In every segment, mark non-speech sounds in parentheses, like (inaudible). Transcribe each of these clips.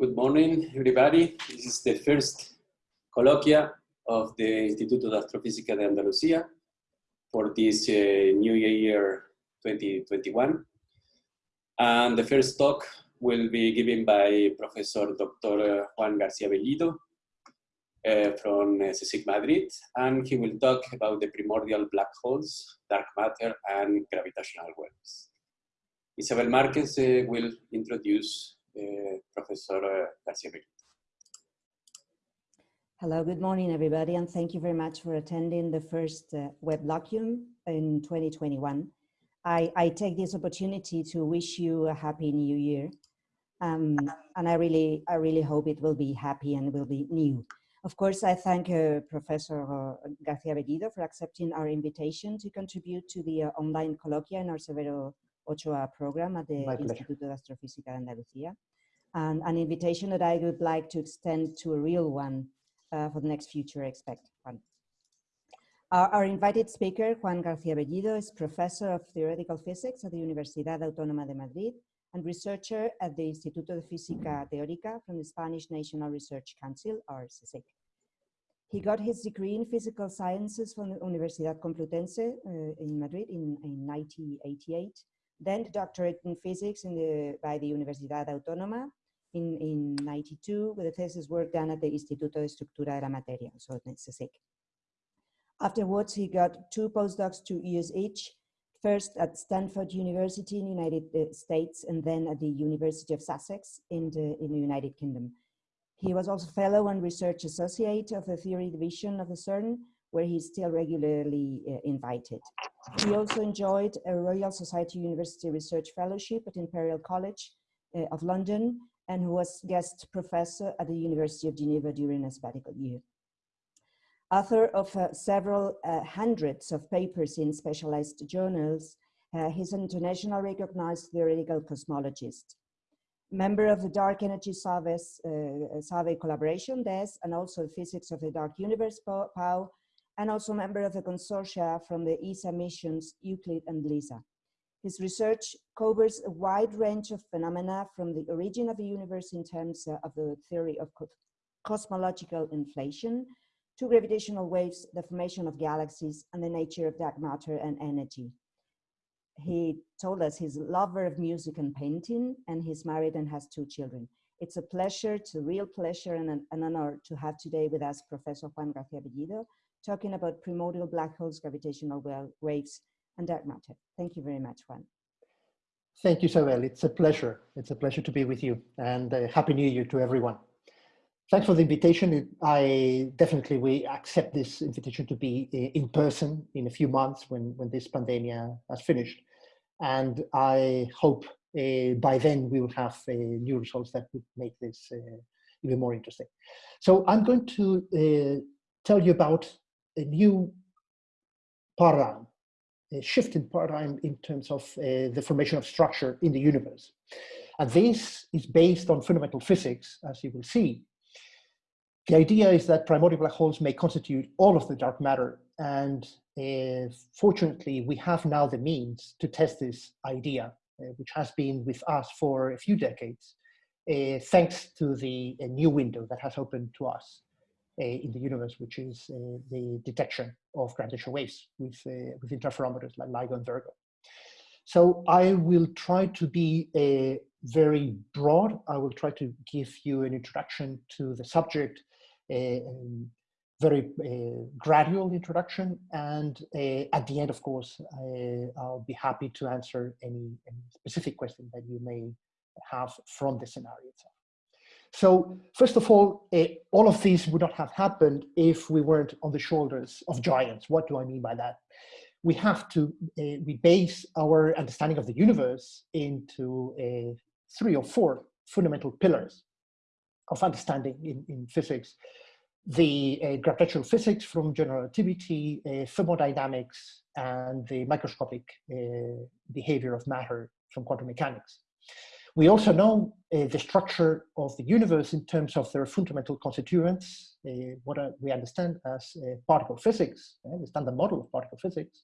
Good morning, everybody. This is the first colloquia of the Instituto de Astrofísica de Andalucía for this uh, new year 2021. And the first talk will be given by Professor Dr. Juan García Bellido uh, from uh, CSIC Madrid, and he will talk about the primordial black holes, dark matter, and gravitational waves. Isabel Marquez uh, will introduce uh, Professor Garcia Hello, good morning, everybody, and thank you very much for attending the first uh, WebLogium in 2021. I, I, take this opportunity to wish you a happy new year. Um, and I really, I really hope it will be happy and will be new. Of course, I thank uh, Professor uh, Garcia Bellido for accepting our invitation to contribute to the uh, online colloquia in our Severo Ochoa program at the Instituto de Astrofísica de Andalucía. And an invitation that I would like to extend to a real one uh, for the next future, expect one. Our, our, invited speaker, Juan García Bellido, is professor of theoretical physics at the Universidad Autónoma de Madrid and researcher at the Instituto de Física Teórica from the Spanish National Research Council, or CSIC. He got his degree in physical sciences from the Universidad Complutense uh, in Madrid in, in 1988 then the doctorate in physics in the, by the Universidad Autónoma in, in 92 with thesis work done at the Instituto de Estructura de la Materia, so CSIC. Afterwards, he got two postdocs, two years each, first at Stanford University in the United uh, States and then at the University of Sussex in the, in the United Kingdom. He was also fellow and research associate of the theory division of the CERN, where he's still regularly uh, invited. He also enjoyed a Royal Society University Research Fellowship at Imperial College uh, of London and who was guest professor at the University of Geneva during a sabbatical year. Author of uh, several uh, hundreds of papers in specialized journals, uh, he's an international recognized theoretical cosmologist. Member of the Dark Energy Survey, uh, Survey Collaboration DES and also Physics of the Dark Universe PAU and also member of the consortia from the ESA missions Euclid and LISA. His research covers a wide range of phenomena from the origin of the universe in terms uh, of the theory of cosmological inflation to gravitational waves, the formation of galaxies, and the nature of dark matter and energy. He told us he's a lover of music and painting, and he's married and has two children. It's a pleasure, it's a real pleasure and an, an honor to have today with us Professor Juan García Bellido, talking about primordial black holes, gravitational waves, and dark matter. Thank you very much, Juan. Thank you, Isabel. It's a pleasure. It's a pleasure to be with you and uh, Happy New Year to everyone. Thanks for the invitation. I definitely, we accept this invitation to be uh, in person in a few months when, when this pandemic has finished. And I hope uh, by then we will have uh, new results that would make this uh, even more interesting. So I'm going to uh, tell you about a new paradigm, a shift in paradigm in terms of uh, the formation of structure in the universe. And this is based on fundamental physics, as you will see. The idea is that primordial black holes may constitute all of the dark matter. And uh, fortunately, we have now the means to test this idea, uh, which has been with us for a few decades, uh, thanks to the new window that has opened to us. Uh, in the universe, which is uh, the detection of gravitational waves with, uh, with interferometers like LIGO and Virgo. So I will try to be a very broad. I will try to give you an introduction to the subject, a very uh, gradual introduction. And uh, at the end, of course, I, will be happy to answer any, any, specific question that you may have from the scenario itself. So first of all, uh, all of these would not have happened if we weren't on the shoulders of giants. What do I mean by that? We have to, uh, we base our understanding of the universe into uh, three or four fundamental pillars of understanding in, in physics. The gravitational physics from general relativity, thermodynamics, and the microscopic behavior of matter from quantum mechanics. We also know uh, the structure of the universe in terms of their fundamental constituents, uh, what uh, we understand as uh, particle physics, uh, the standard model of particle physics,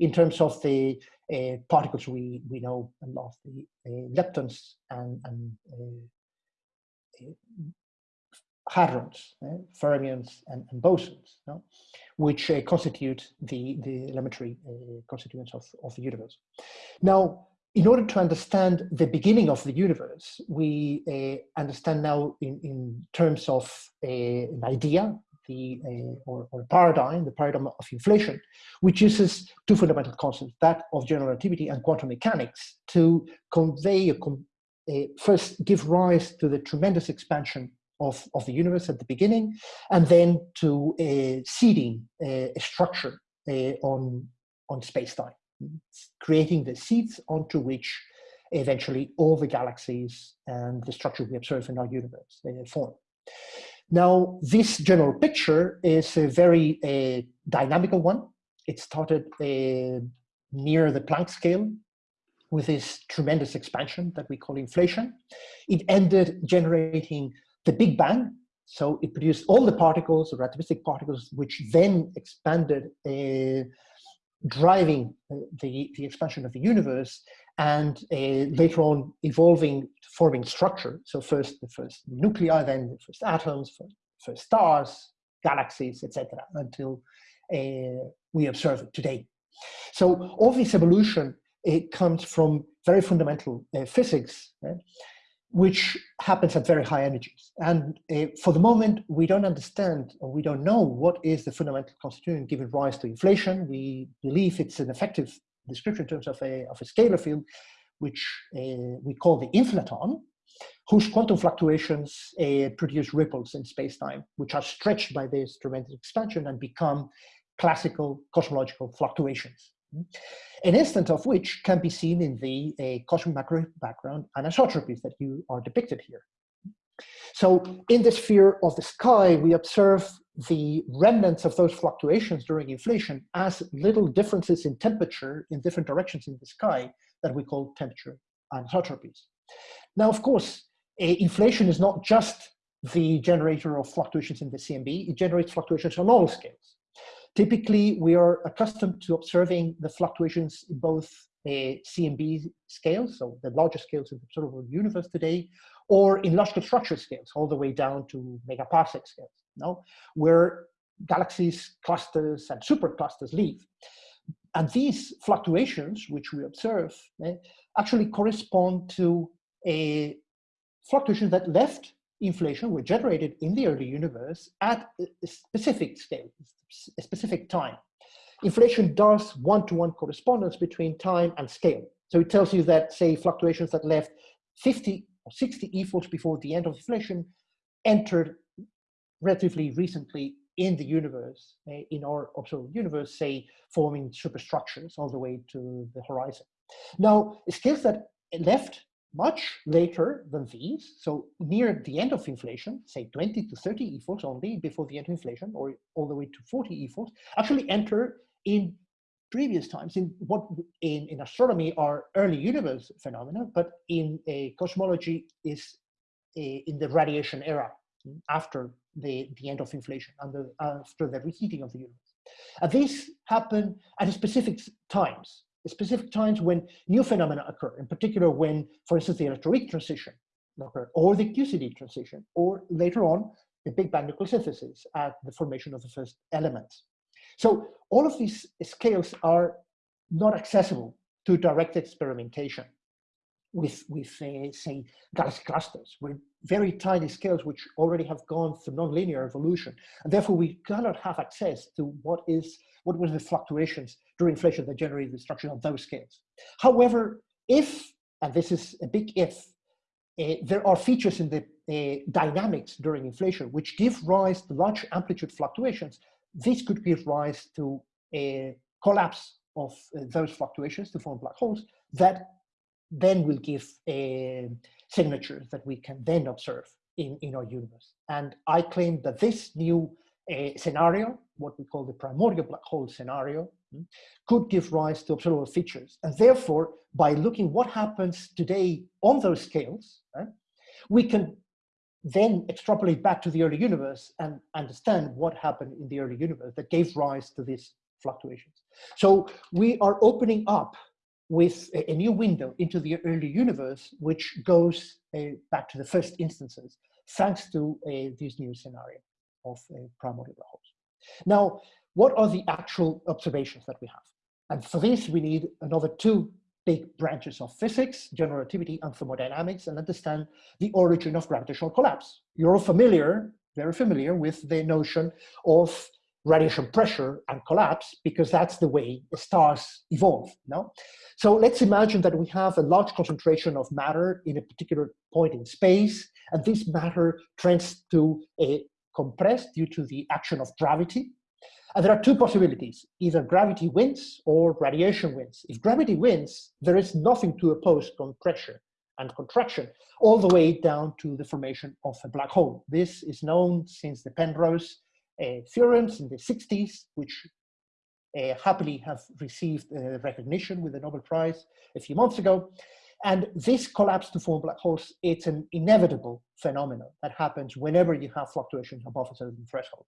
in terms of the uh, particles we, we know and love, the leptons and, and hadrons, uh, fermions, and, and bosons, which uh, constitute the, the elementary uh, constituents of, of the universe. Now, in order to understand the beginning of the universe, we uh, understand now in, in terms of uh, an idea, the uh, or, or paradigm, the paradigm of inflation, which uses two fundamental concepts, that of general relativity and quantum mechanics, to convey, uh, first give rise to the tremendous expansion of, of the universe at the beginning, and then to uh, seeding uh, a structure on, on space-time, creating the seeds onto which eventually all the galaxies and the structure we observe in our universe form. Now, this general picture is a very uh, dynamical one. It started uh, near the Planck scale with this tremendous expansion that we call inflation. It ended generating the Big Bang. So it produced all the particles, the relativistic particles, which then expanded, uh, driving the, the expansion of the universe and uh, later on evolving, forming structure. So first the first nuclei, then the first atoms, first, first stars, galaxies, etc., until uh, we observe it today. So all this evolution it comes from very fundamental uh, physics, right? Which happens at very high energies. And uh, for the moment, we don't understand or we don't know what is the fundamental constituent giving rise to inflation. We believe it's an effective description in terms of a, of a scalar field, which uh, we call the inflaton, whose quantum fluctuations uh, produce ripples in space-time, which are stretched by this tremendous expansion and become classical cosmological fluctuations an instance of which can be seen in the uh, cosmic microwave background anisotropies that you are depicted here. So in the sphere of the sky, we observe the remnants of those fluctuations during inflation as little differences in temperature in different directions in the sky that we call temperature anisotropies. Now, of course, inflation is not just the generator of fluctuations in the CMB, it generates fluctuations on all scales. Typically, we are accustomed to observing the fluctuations in both a CMB scales, so the larger scales of the observable universe today, or in logical structure scales, all the way down to megaparsec scales, no? where galaxies, clusters, and superclusters live. And these fluctuations, which we observe, eh, actually correspond to a fluctuation that left inflation were generated in the early universe at a specific scale, a specific time. Inflation does one-to-one -one correspondence between time and scale. So it tells you that, say, fluctuations that left 50 or 60 e-folds before the end of inflation entered relatively recently in the universe, uh, in our observable universe, say, forming superstructures all the way to the horizon. Now, scales that left much later than these, so near the end of inflation, say 20 to 30 e-folds only before the end of inflation, or all the way to 40 e-folds, actually enter in previous times in what in, in astronomy are early universe phenomena, but in a cosmology is a, in the radiation era after the, the end of inflation, under, after the reheating of the universe. And these happen at specific times specific times when new phenomena occur, in particular when, for instance, the electroweak transition occurred, or the QCD transition, or later on, the Big Bang nucleosynthesis at the formation of the first elements. So all of these scales are not accessible to direct experimentation with, with uh, say, galaxy clusters, with very tiny scales which already have gone through nonlinear evolution. And therefore, we cannot have access to what is what were the fluctuations during inflation that generated the destruction of those scales. However, if, and this is a big if, uh, there are features in the uh, dynamics during inflation which give rise to large amplitude fluctuations, this could give rise to a collapse of uh, those fluctuations to form black holes that then will give uh, signatures that we can then observe in, in our universe. And I claim that this new uh, scenario what we call the primordial black hole scenario, hmm, could give rise to observable features. And therefore, by looking what happens today on those scales, right, we can then extrapolate back to the early universe and understand what happened in the early universe that gave rise to these fluctuations. So we are opening up with a, new window into the early universe, which goes uh, back to the first instances thanks to uh, this new scenario of uh, primordial black holes. Now, what are the actual observations that we have? And for this, we need another two big branches of physics, general relativity and thermodynamics, and understand the origin of gravitational collapse. You're familiar, very familiar with the notion of radiation pressure and collapse because that's the way stars evolve. No? So let's imagine that we have a large concentration of matter in a particular point in space, and this matter tends to uh, compress due to the action of gravity. And there are two possibilities, either gravity wins or radiation wins. If gravity wins, there is nothing to oppose compression and contraction, all the way down to the formation of a black hole. This is known since the Penrose uh, theorems in the 60s, which uh, happily have received uh, recognition with the Nobel Prize a few months ago. And this collapse to form black holes, it's an inevitable phenomenon that happens whenever you have fluctuations above a certain threshold.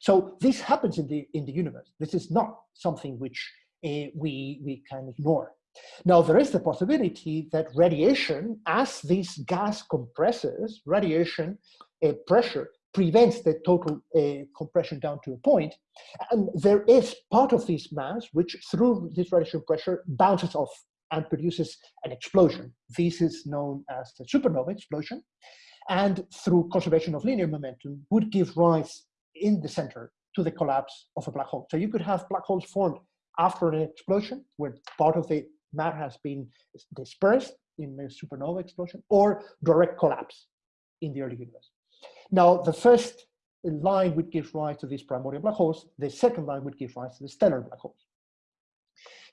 So this happens in the, in the universe. This is not something which uh, we, we can ignore. Now, there is the possibility that radiation, as this gas compresses, radiation uh, pressure prevents the total uh, compression down to a point. And there is part of this mass which, through this radiation pressure, bounces off and produces an explosion. This is known as the supernova explosion. And through conservation of linear momentum, would give rise in the center to the collapse of a black hole. So you could have black holes formed after an explosion, where part of the matter has been dispersed in a supernova explosion, or direct collapse in the early universe. Now, the first line would give rise to these primordial black holes. The second line would give rise to the stellar black holes.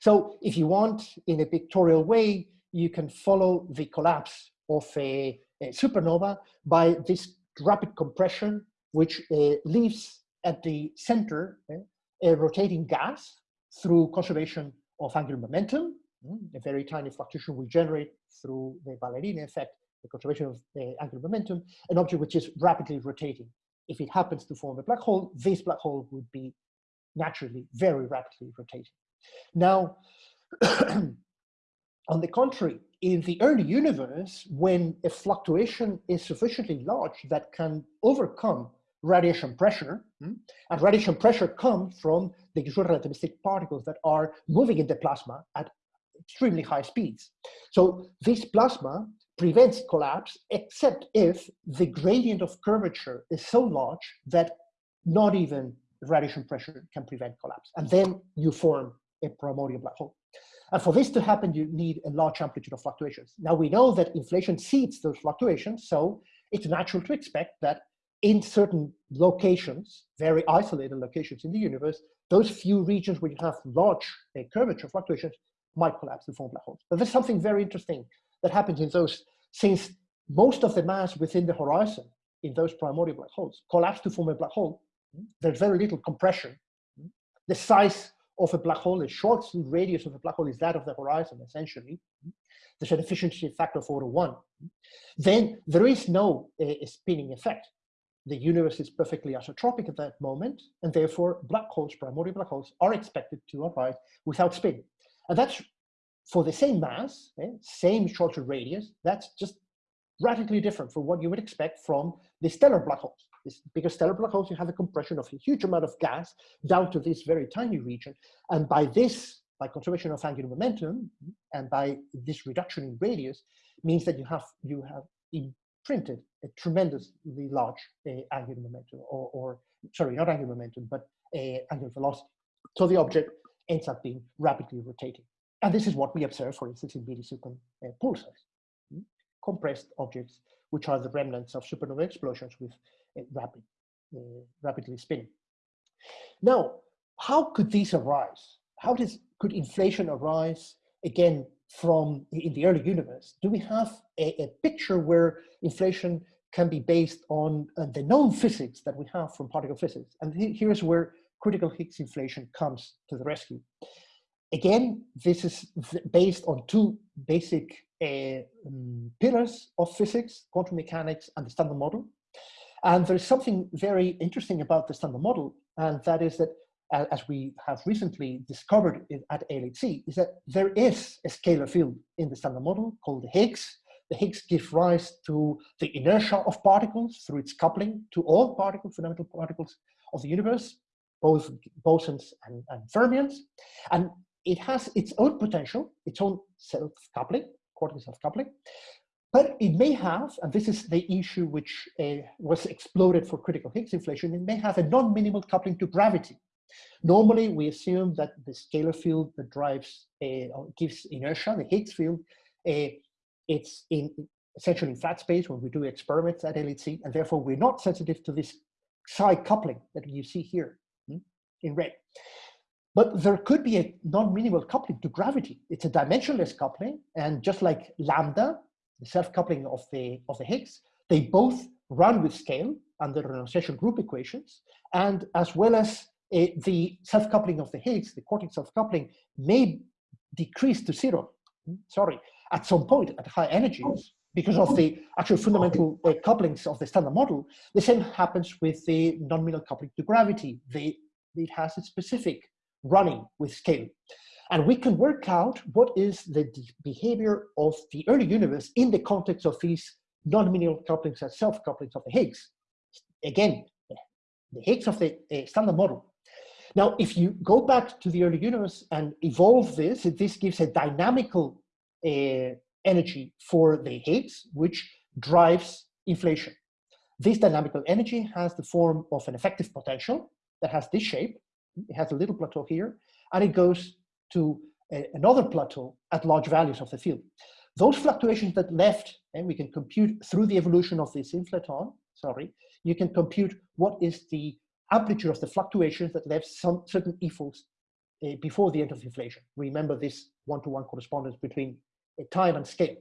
So if you want, in a pictorial way, you can follow the collapse of a, a supernova by this rapid compression, which uh, leaves at the center uh, a rotating gas through conservation of angular momentum. Mm, a very tiny fluctuation will generate through the ballerina effect the conservation of the angular momentum, an object which is rapidly rotating. If it happens to form a black hole, this black hole would be naturally very rapidly rotating. Now, (clears throat) on the contrary, in the early universe, when a fluctuation is sufficiently large that can overcome radiation pressure, hmm, and radiation pressure comes from the usual relativistic particles that are moving in the plasma at extremely high speeds. So this plasma prevents collapse except if the gradient of curvature is so large that not even radiation pressure can prevent collapse. And then you form a primordial black hole. And for this to happen, you need a large amplitude of fluctuations. Now we know that inflation seeds those fluctuations, so it's natural to expect that in certain locations, very isolated locations in the universe, those few regions where you have large uh, curvature fluctuations might collapse and form black holes. But there's something very interesting that happens in those, since most of the mass within the horizon in those primordial black holes collapse to form a black hole, there's very little compression. The size of a black hole, the Schwarzschild radius of a black hole is that of the horizon, essentially. There's an efficiency factor of order one. Then there is no uh, spinning effect. The universe is perfectly isotropic at that moment, and therefore black holes, primordial black holes, are expected to arise without spin. And that's for the same mass, eh, same Schwarzschild radius, that's just radically different from what you would expect from the stellar black holes. It's because stellar black holes, you have a compression of a huge amount of gas down to this very tiny region. And by this, by conservation of angular momentum, and by this reduction in radius, means that you have, you have imprinted a tremendously large uh, angular momentum, or, or, sorry, not angular momentum, but uh, angular velocity. So the object ends up being rapidly rotating. And this is what we observe, for instance, in super uh, pulsars, hmm? compressed objects, which are the remnants of supernova explosions with rapid, uh, rapidly spinning. Now, how could these arise? How does, could inflation arise again from in the early universe? Do we have a, a picture where inflation can be based on uh, the known physics that we have from particle physics? And here's where critical Higgs inflation comes to the rescue. Again, this is based on two basic uh, pillars of physics, quantum mechanics and the standard model. And there's something very interesting about the standard model, and that is that, uh, as we have recently discovered at LHC, is that there is a scalar field in the standard model called the Higgs, the Higgs gives rise to the inertia of particles through its coupling to all particles, fundamental particles of the universe, both bosons and, and fermions. And it has its own potential, its own self-coupling, quantum self-coupling. But it may have, and this is the issue which uh, was exploded for critical Higgs inflation, it may have a non-minimal coupling to gravity. Normally, we assume that the scalar field that drives, uh, gives inertia, the Higgs field, uh, it's in essentially in flat space when we do experiments at LHC, and therefore we're not sensitive to this xi coupling that you see here hmm, in red. But there could be a non-minimal coupling to gravity. It's a dimensionless coupling, and just like lambda, the self-coupling of the, of the Higgs, they both run with scale under the renormalization group equations, and as well as uh, the self-coupling of the Higgs, the quartic self-coupling, may decrease to zero, hmm, sorry, at some point at high energies because of the actual fundamental uh, couplings of the standard model. The same happens with the non-minimal coupling to gravity. They, it has a specific running with scale. And we can work out what is the behavior of the early universe in the context of these non-minimal couplings and self-couplings of the Higgs. Again, the Higgs of the uh, standard model. Now, if you go back to the early universe and evolve this, this gives a dynamical uh, energy for the Higgs, which drives inflation. This dynamical energy has the form of an effective potential that has this shape. It has a little plateau here, and it goes to a, another plateau at large values of the field. Those fluctuations that left, and we can compute through the evolution of this inflaton, sorry, you can compute what is the amplitude of the fluctuations that left some certain e-folds uh, before the end of inflation. Remember this one-to-one -one correspondence between uh, time and scale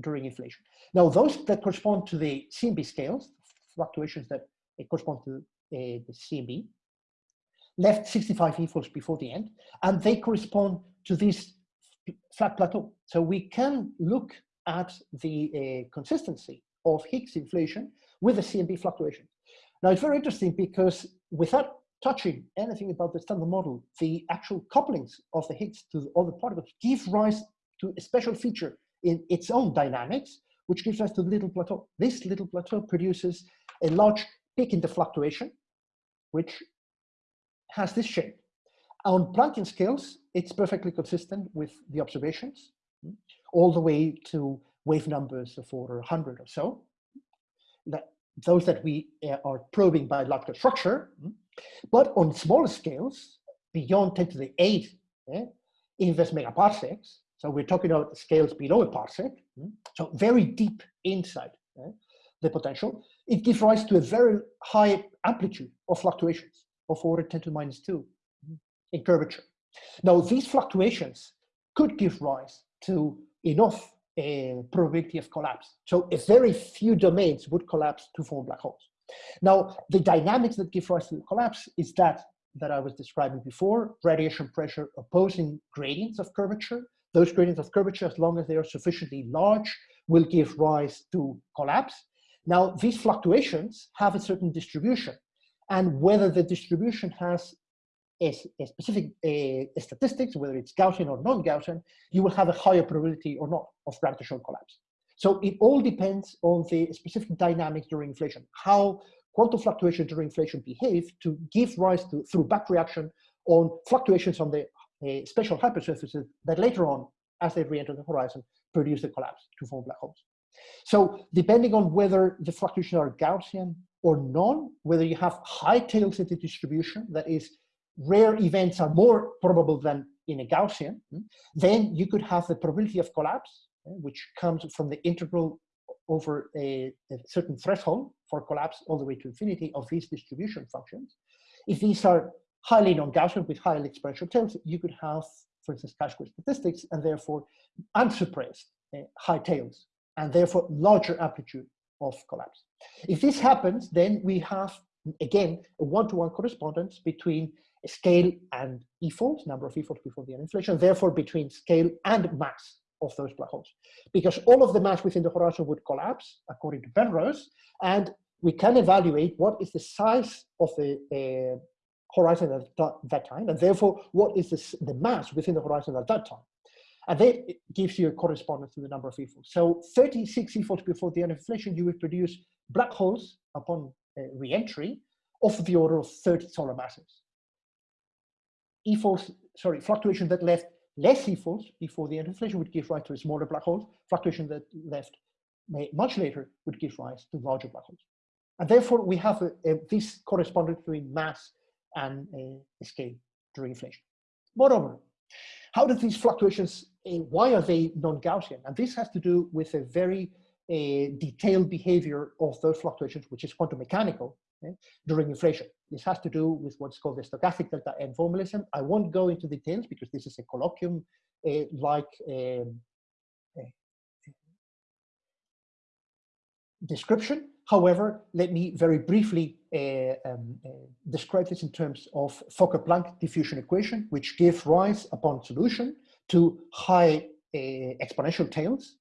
during inflation. Now, those that correspond to the CMB scales, fluctuations that correspond to the CMB, left 65 e-folds before the end, and they correspond to this flat plateau. So we can look at the uh, consistency of Higgs inflation with the CMB fluctuation. Now it's very interesting because without touching anything about the standard model, the actual couplings of the Higgs to the other particles give rise to a special feature in its own dynamics, which gives rise to the little plateau. This little plateau produces a large peak in the fluctuation, which has this shape. On Planckian scales, it's perfectly consistent with the observations, all the way to wave numbers of order 100 or so. That, those that we uh, are probing by large structure, hmm. but on smaller scales, beyond 10 to the 8 eh, inverse megaparsecs, so we're talking about scales below a parsec, hmm, so very deep inside eh, the potential, it gives rise to a very high amplitude of fluctuations of order 10 to minus 2 in curvature. Now, these fluctuations could give rise to enough uh, probability of collapse. So a very few domains would collapse to form black holes. Now, the dynamics that give rise to the collapse is that that I was describing before, radiation pressure opposing gradients of curvature. Those gradients of curvature, as long as they are sufficiently large, will give rise to collapse. Now, these fluctuations have a certain distribution and whether the distribution has a, a specific a, a statistics, whether it's Gaussian or non-Gaussian, you will have a higher probability or not of gravitational collapse. So it all depends on the specific dynamics during inflation, how quantum fluctuations during inflation behave to give rise to, through back reaction on fluctuations on the uh, special hypersurfaces that later on, as they re-enter the horizon, produce the collapse to form black holes. So depending on whether the fluctuations are Gaussian or none, whether you have high tail city distribution, that is, rare events are more probable than in a Gaussian, hmm, then you could have the probability of collapse, eh, which comes from the integral over a, a certain threshold for collapse all the way to infinity of these distribution functions. If these are highly non-Gaussian with highly exponential tails, you could have, for instance, chi-square statistics and therefore unsuppressed uh, high tails and therefore larger amplitude of collapse. If this happens, then we have, again, a one-to-one -one correspondence between scale and e-folds, number of EFOLs before the inflation, therefore between scale and mass of those black holes. Because all of the mass within the horizon would collapse, according to Penrose, and we can evaluate what is the size of the uh, horizon at that time, and therefore what is the, the mass within the horizon at that time. And then it gives you a correspondence to the number of e-folds. So 36 e-folds before the end of inflation, you would produce black holes upon uh, re-entry of the order of 30 solar masses. E-folds, sorry, fluctuation that left less e-folds before the end of inflation would give rise to a smaller black hole. Fluctuation that left much later would give rise to larger black holes. And therefore, we have a, a, this correspondence between mass and uh, scale during inflation. Moreover, how do these fluctuations, uh, why are they non-Gaussian? And this has to do with a very uh, detailed behavior of those fluctuations, which is quantum mechanical okay, during inflation. This has to do with what's called the stochastic delta n formalism. I won't go into details because this is a colloquium uh, like um, description. However, let me very briefly uh, um, uh, describe this in terms of Fokker-Planck diffusion equation, which gives rise upon solution to high uh, exponential tails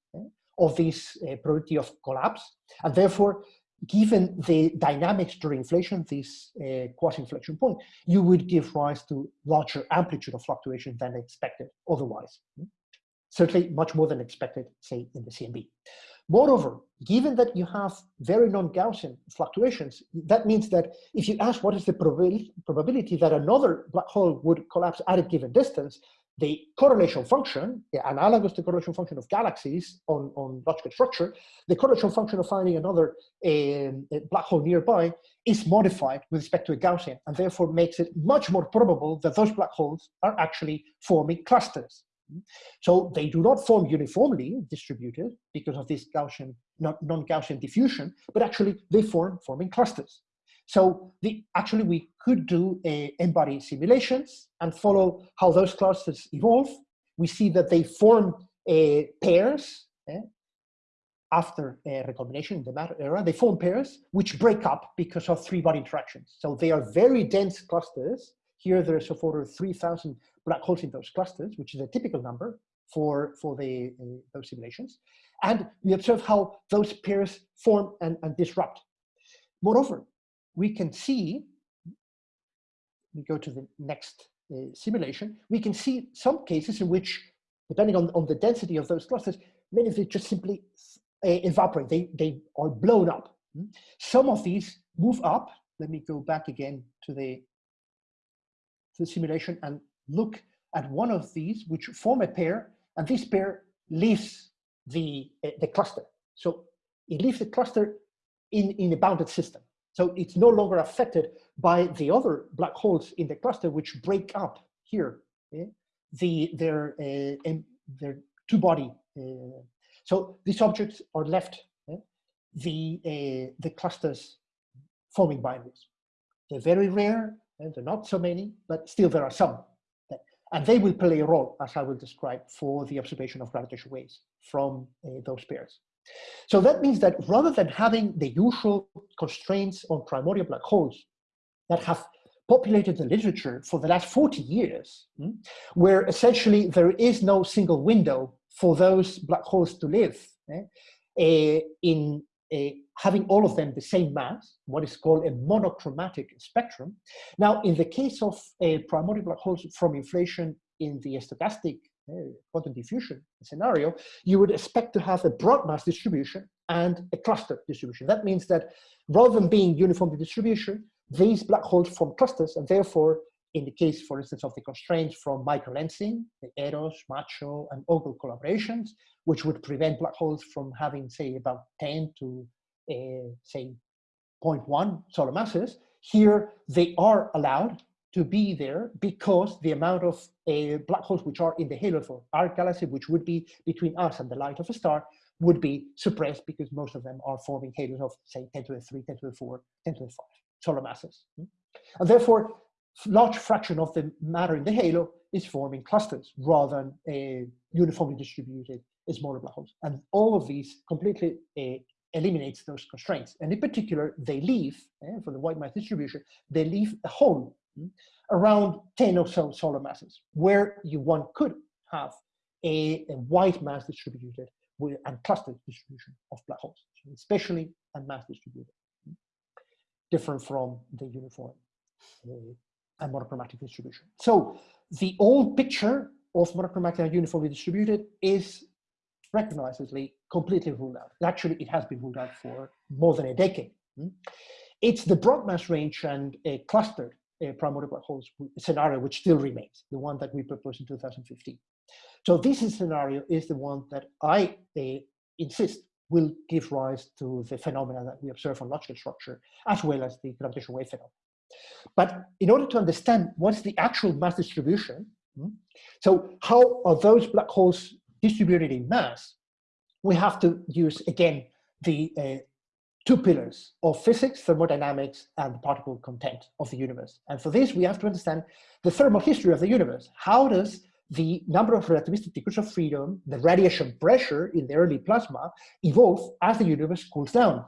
of this uh, probability of collapse. And therefore, given the dynamics during inflation, this uh, quasi-inflection point, you would give rise to larger amplitude of fluctuation than expected otherwise. Certainly much more than expected, say, in the CMB. Moreover, given that you have very non-Gaussian fluctuations, that means that if you ask what is the probability that another black hole would collapse at a given distance, the correlation function, the analogous to correlation function of galaxies on, on logical structure, the correlation function of finding another um, black hole nearby is modified with respect to a Gaussian, and therefore makes it much more probable that those black holes are actually forming clusters. So they do not form uniformly distributed because of this Gaussian, non-Gaussian diffusion, but actually they form forming clusters. So the, actually we could do n-body simulations and follow how those clusters evolve. We see that they form uh, pairs eh, after a recombination in the matter era. They form pairs which break up because of three-body interactions. So they are very dense clusters. Here there's of order 3,000 black holes in those clusters, which is a typical number for, for the, uh, those simulations. And we observe how those pairs form and, and disrupt. Moreover, we can see, we go to the next uh, simulation, we can see some cases in which, depending on, on the density of those clusters, many of them just simply uh, evaporate, they, they are blown up. Hmm? Some of these move up. Let me go back again to the, the simulation and look at one of these, which form a pair, and this pair leaves the, uh, the cluster. So it leaves the cluster in, in a bounded system. So it's no longer affected by the other black holes in the cluster, which break up here, eh? the, their, uh, their two-body. Uh, so these objects are left, eh? the, the clusters forming binaries. They're very rare, and they're not so many, but still there are some. And they will play a role, as I will describe, for the observation of gravitational waves from uh, those pairs. So that means that rather than having the usual constraints on primordial black holes that have populated the literature for the last 40 years, hmm, where essentially there is no single window for those black holes to live eh, uh, in uh, having all of them the same mass, what is called a monochromatic spectrum. Now, in the case of a primordial black holes from inflation in the stochastic uh, quantum diffusion scenario, you would expect to have a broad mass distribution and a cluster distribution. That means that rather than being uniformly distribution, these black holes form clusters, and therefore, in the case, for instance, of the constraints from microlensing, the Eros, Macho, and Ogle collaborations, which would prevent black holes from having, say, about 10 to uh, say 0.1 solar masses, here they are allowed to be there because the amount of uh, black holes which are in the halo of our galaxy, which would be between us and the light of a star, would be suppressed because most of them are forming halos of say 10 to the 3, 10 to the 4, 10 to the 5 solar masses. Hmm? And therefore, large fraction of the matter in the halo is forming clusters rather than a uniformly distributed smaller black holes. And all of these completely uh, eliminates those constraints. And in particular, they leave, eh, for the white mass distribution, they leave a hole hmm, around 10 or so solar masses, where you one could have a, a white mass distributed with, and clustered distribution of black holes, especially and mass distributed, hmm, different from the uniform uh, and monochromatic distribution. So the old picture of monochromatic and uniformly distributed is recognizably completely ruled out. Actually, it has been ruled out for more than a decade. Hmm? It's the broad mass range and a clustered primordial black holes scenario which still remains, the one that we proposed in 2015. So this scenario is the one that I uh, insist will give rise to the phenomena that we observe on logical structure, as well as the gravitational wave phenomena. But in order to understand what's the actual mass distribution, hmm, so how are those black holes distributed in mass, we have to use, again, the uh, two pillars of physics, thermodynamics, and the particle content of the universe. And for this, we have to understand the thermal history of the universe. How does the number of relativistic degrees of freedom, the radiation pressure in the early plasma, evolve as the universe cools down?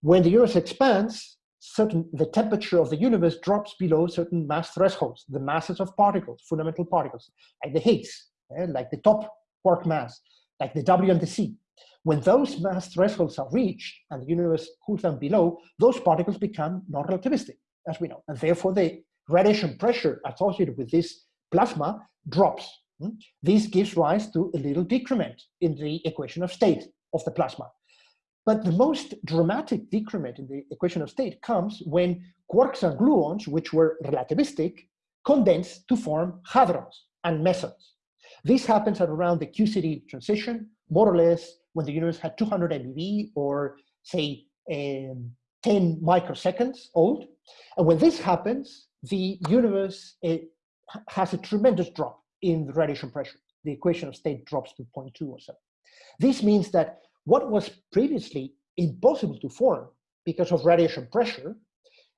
When the universe expands, certain the temperature of the universe drops below certain mass thresholds, the masses of particles, fundamental particles, like the Higgs, eh, like the top quark mass, like the W and the C. When those mass thresholds are reached and the universe cools down below, those particles become non-relativistic, as we know. And therefore, the radiation pressure associated with this plasma drops. Hmm? This gives rise to a little decrement in the equation of state of the plasma. But the most dramatic decrement in the equation of state comes when quarks and gluons, which were relativistic, condense to form hadrons and mesons. This happens at around the QCD transition, more or less when the universe had 200 MeV or say um, 10 microseconds old. And when this happens, the universe has a tremendous drop in the radiation pressure. The equation of state drops to 0.2 or so. This means that what was previously impossible to form because of radiation pressure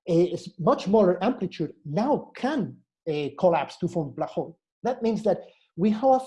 is much smaller amplitude now can uh, collapse to form black hole. That means that we have,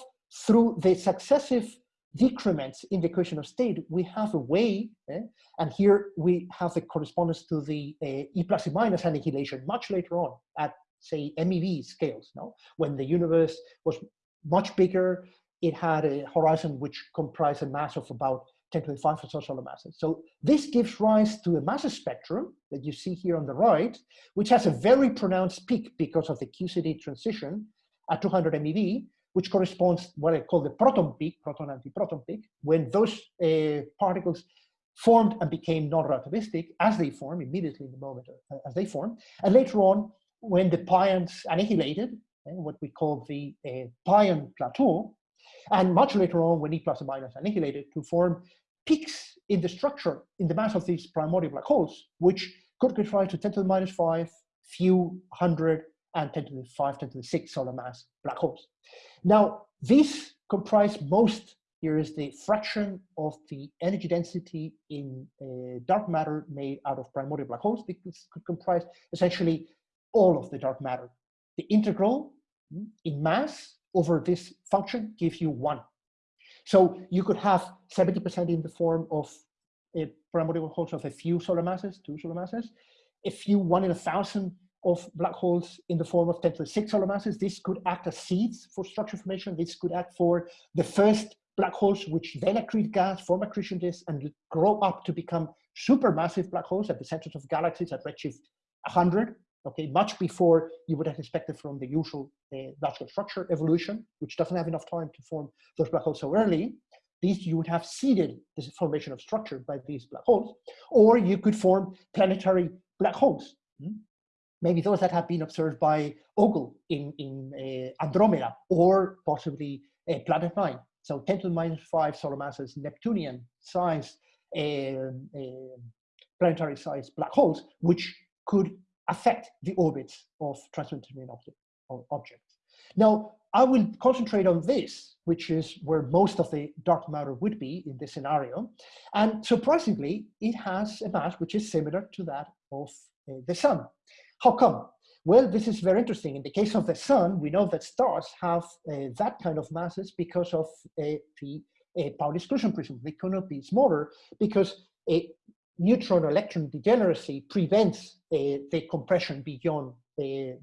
through the successive decrements in the equation of state, we have a way, eh, and here we have the correspondence to the uh, E plus E minus annihilation much later on at, say, MeV scales, no? when the universe was much bigger, it had a horizon which comprised a mass of about 10 to the 5 or so solar masses. So this gives rise to a mass spectrum that you see here on the right, which has a very pronounced peak because of the QCD transition at 200 MeV, which corresponds what I call the proton peak, proton anti-proton peak, when those uh, particles formed and became non-relativistic as they form immediately in the moment uh, as they form. And later on, when the pions annihilated, uh, what we call the uh, pion plateau, and much later on when E plus and minus annihilated to form peaks in the structure, in the mass of these primordial black holes, which could rise to 10 to the minus 5, few hundred, and 10 to the 5, 10 to the 6 solar mass black holes. Now, these comprise most, here is the fraction of the energy density in uh, dark matter made out of primordial black holes. This could comprise essentially all of the dark matter. The integral hmm, in mass over this function gives you one. So you could have 70% in the form of a primordial holes of a few solar masses, two solar masses, a few one in a thousand of black holes in the form of 10 to the 6 solar masses. This could act as seeds for structure formation. This could act for the first black holes, which then accrete gas, form accretion disks, and grow up to become supermassive black holes at the centers of galaxies at redshift 100, okay, much before you would have expected from the usual uh, logical structure evolution, which doesn't have enough time to form those black holes so early. These you would have seeded this formation of structure by these black holes, or you could form planetary black holes. Hmm? Maybe those that have been observed by Ogle in, in uh, Andromeda or possibly uh, Planet 9. So 10 to the minus 5 solar masses, Neptunian size, um, uh, planetary size black holes, which could affect the orbits of transcendental object, objects. Now, I will concentrate on this, which is where most of the dark matter would be in this scenario. And surprisingly, it has a mass which is similar to that of uh, the sun. How come? Well, this is very interesting. In the case of the sun, we know that stars have uh, that kind of masses because of uh, the uh, Pauli exclusion principle. They cannot be smaller because a neutron electron degeneracy prevents uh, the compression beyond uh,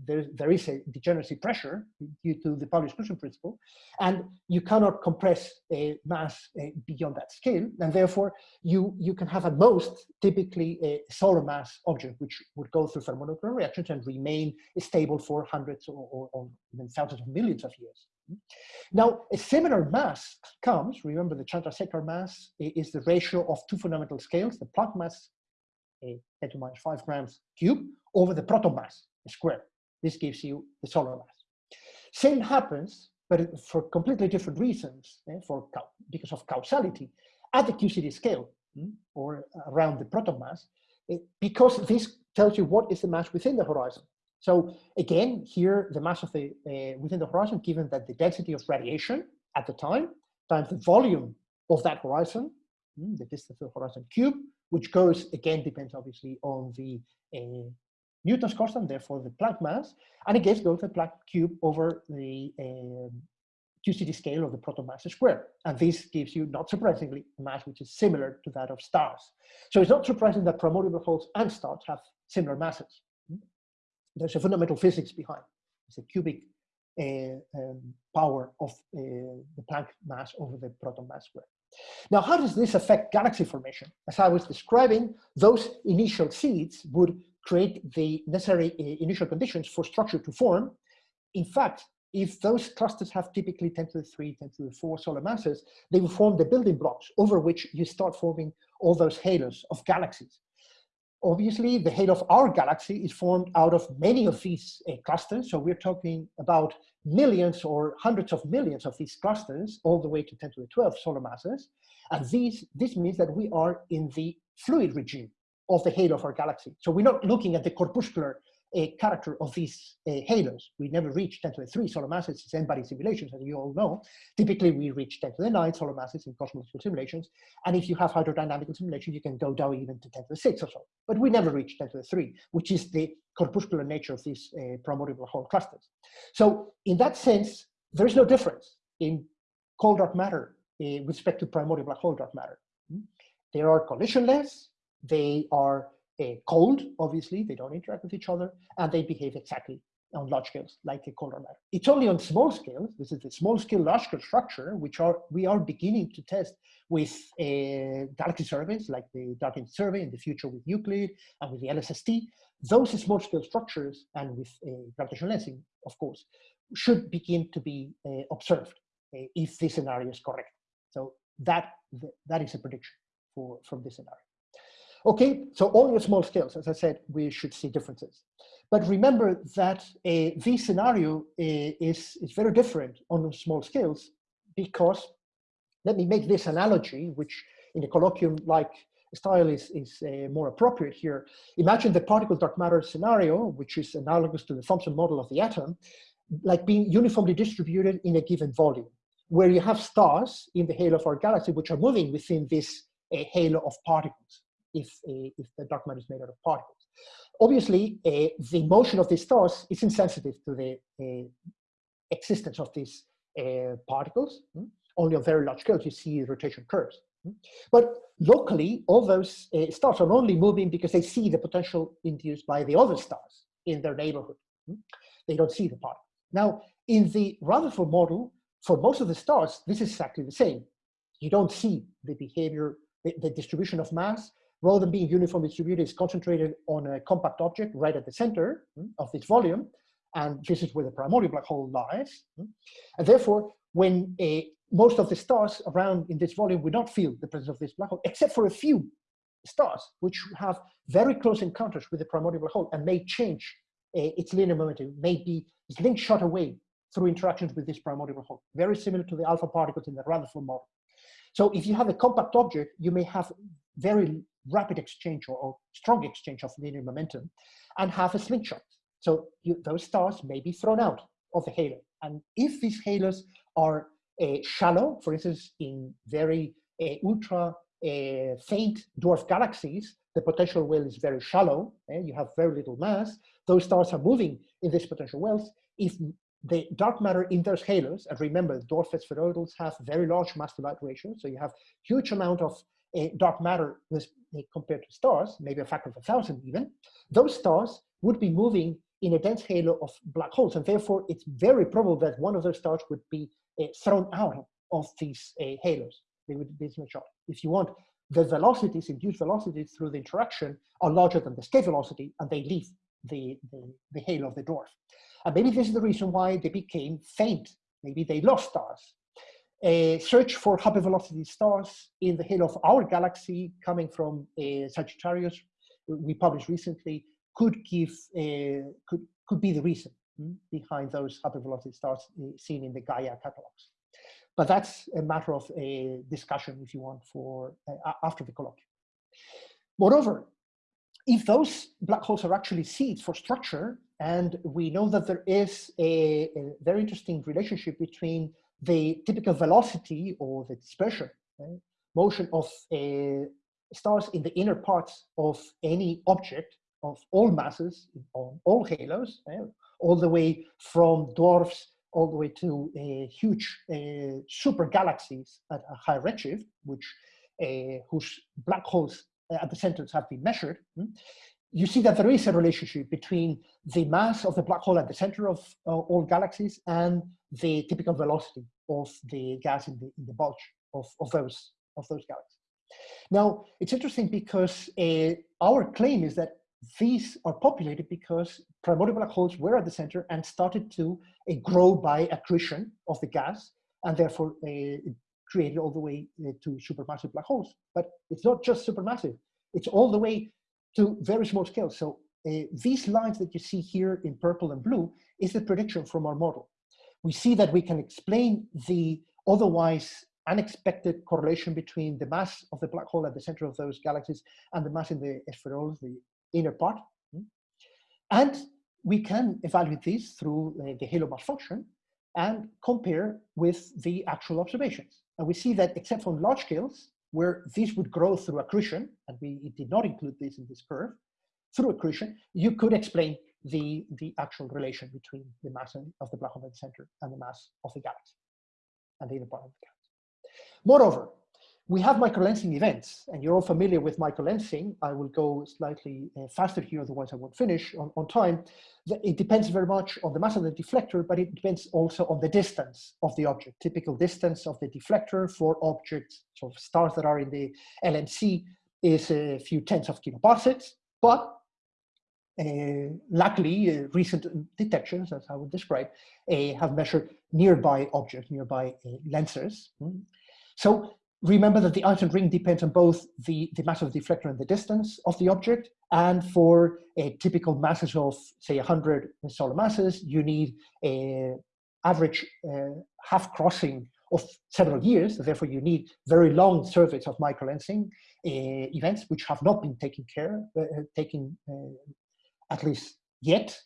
there, there is a degeneracy pressure due to the Pauli exclusion principle, and you cannot compress a mass uh, beyond that scale, and therefore you, you can have at most typically a solar mass object, which would go through thermonuclear reactions and remain stable for hundreds or, or, or even thousands of millions of years. Now, a similar mass comes, remember the Chandrasekhar mass is the ratio of two fundamental scales, the Planck mass, a 10 to minus 5 grams cube, over the proton mass, square. This gives you the solar mass. Same happens, but for completely different reasons, eh, for because of causality, at the QCD scale, hmm, or around the proton mass, it, because this tells you what is the mass within the horizon. So again, here the mass of the uh, within the horizon, given that the density of radiation at the time times the volume of that horizon, mm, the distance of the horizon cube, which goes again depends obviously on the uh, Newton's constant, therefore the Planck mass, and again goes the Planck cube over the uh, QCD scale of the proton mass squared. And this gives you, not surprisingly, a mass which is similar to that of stars. So it's not surprising that primordial holes and stars have similar masses. There's a fundamental physics behind. It's a cubic uh, um, power of uh, the Planck mass over the proton mass square. Now, how does this affect galaxy formation? As I was describing, those initial seeds would create the necessary uh, initial conditions for structure to form. In fact, if those clusters have typically 10 to the 3, 10 to the 4 solar masses, they will form the building blocks over which you start forming all those halos of galaxies. Obviously, the halo of our galaxy is formed out of many of these uh, clusters. So we're talking about millions or hundreds of millions of these clusters, all the way to 10 to the 12 solar masses. And these, this means that we are in the fluid regime of the halo of our galaxy. So we're not looking at the corpuscular a character of these uh, halos. We never reach 10 to the 3 solar masses in n-body simulations, as you all know. Typically, we reach 10 to the 9 solar masses in cosmological simulations. And if you have hydrodynamical simulations, you can go down even to 10 to the 6 or so. But we never reach 10 to the 3, which is the corpuscular nature of these uh, primordial hole clusters. So in that sense, there is no difference in cold dark matter uh, with respect to primordial black hole dark matter. Hmm? They are collisionless, they are uh, cold, obviously, they don't interact with each other, and they behave exactly on large scales like a color matter. It's only on small scales, this is the small scale, large scale structure, which are we are beginning to test with uh, galaxy surveys like the Energy Survey in the future with Euclid and with the LSST. Those small scale structures and with uh, gravitational lensing, of course, should begin to be uh, observed uh, if this scenario is correct. So that, that is a prediction for, from this scenario. Okay, so all your small scales, as I said, we should see differences. But remember that uh, scenario uh, is, is very different on small scales because, let me make this analogy, which in a colloquium-like style is, is uh, more appropriate here. Imagine the particle dark matter scenario, which is analogous to the Thomson model of the atom, like being uniformly distributed in a given volume, where you have stars in the halo of our galaxy, which are moving within this uh, halo of particles if, uh, if the dark matter is made out of particles. Obviously, uh, the motion of these stars is insensitive to the uh, existence of these particles. Hmm? Only on very large scales you see rotation curves. Hmm? But locally, all those stars are only moving because they see the potential induced by the other stars in their neighborhood. Hmm? They don't see the particles. Now, in the Rutherford model, for most of the stars, this is exactly the same. You don't see the behavior, the, the distribution of mass rather than being uniformly distributed, is concentrated on a compact object right at the center mm, of this volume. And this is where the primordial black hole lies. Mm. And therefore, when a, most of the stars around in this volume would not feel the presence of this black hole, except for a few stars, which have very close encounters with the primordial black hole and may change uh, its linear momentum, may be shot away through interactions with this primordial black hole, very similar to the alpha particles in the Rutherford model. So if you have a compact object, you may have very rapid exchange or, or strong exchange of linear momentum and have a slingshot. So you, those stars may be thrown out of the halo. And if these halos are uh, shallow, for instance, in very uh, ultra uh, faint dwarf galaxies, the potential well is very shallow, and eh, you have very little mass, those stars are moving in these potential wells. If the dark matter in those halos, and remember, dwarf spheroidals have very large mass to light ratio, so you have huge amount of uh, dark matter compared to stars, maybe a factor of a thousand even, those stars would be moving in a dense halo of black holes. And therefore, it's very probable that one of those stars would be uh, thrown out of these uh, halos. They would be shot. If you want, the velocities, induced velocities through the interaction are larger than the escape velocity, and they leave the, the, the halo of the dwarf. And maybe this is the reason why they became faint maybe they lost stars. A search for hypervelocity stars in the halo of our galaxy coming from uh, Sagittarius, we published recently, could give, uh, could, could be the reason hmm, behind those hypervelocity stars uh, seen in the Gaia catalogs. But that's a matter of a discussion, if you want, for uh, after the colloquium. Moreover, if those black holes are actually seeds for structure, and we know that there is a, a very interesting relationship between the typical velocity or the dispersion right, motion of uh, stars in the inner parts of any object of all masses on all halos, right, all the way from dwarfs all the way to uh, huge uh, super galaxies at a high redshift, which uh, whose black holes at the centers have been measured, hmm, you see that there is a relationship between the mass of the black hole at the center of uh, all galaxies and the typical velocity of the gas in the, in the bulge of, of, those, of those galaxies. Now, it's interesting because uh, our claim is that these are populated because primordial black holes were at the center and started to uh, grow by accretion of the gas and therefore uh, created all the way uh, to supermassive black holes. But it's not just supermassive, it's all the way to very small scales. So uh, these lines that you see here in purple and blue is the prediction from our model. We see that we can explain the otherwise unexpected correlation between the mass of the black hole at the center of those galaxies and the mass in the spheroids, the inner part. And we can evaluate this through uh, the halo mass function and compare with the actual observations. And we see that except for large scales, where this would grow through accretion, and we did not include this in this curve, through accretion, you could explain the, the actual relation between the mass of the black hole center and the mass of the galaxy and the inner part of the galaxy. Moreover, we have microlensing events, and you're all familiar with microlensing. I will go slightly uh, faster here, otherwise I won't finish on, on time. It depends very much on the mass of the deflector, but it depends also on the distance of the object. Typical distance of the deflector for objects, so stars that are in the LMC, is a few tens of kiloparsecs, but uh, luckily, uh, recent detections, as I would describe, uh, have measured nearby objects, nearby uh, lenses. Mm. So remember that the Einstein ring depends on both the, the mass of the deflector and the distance of the object. And for a typical masses of, say, 100 solar masses, you need a average uh, half crossing of several years. Therefore, you need very long surveys of microlensing uh, events, which have not been taken care, uh, taken uh, at least yet.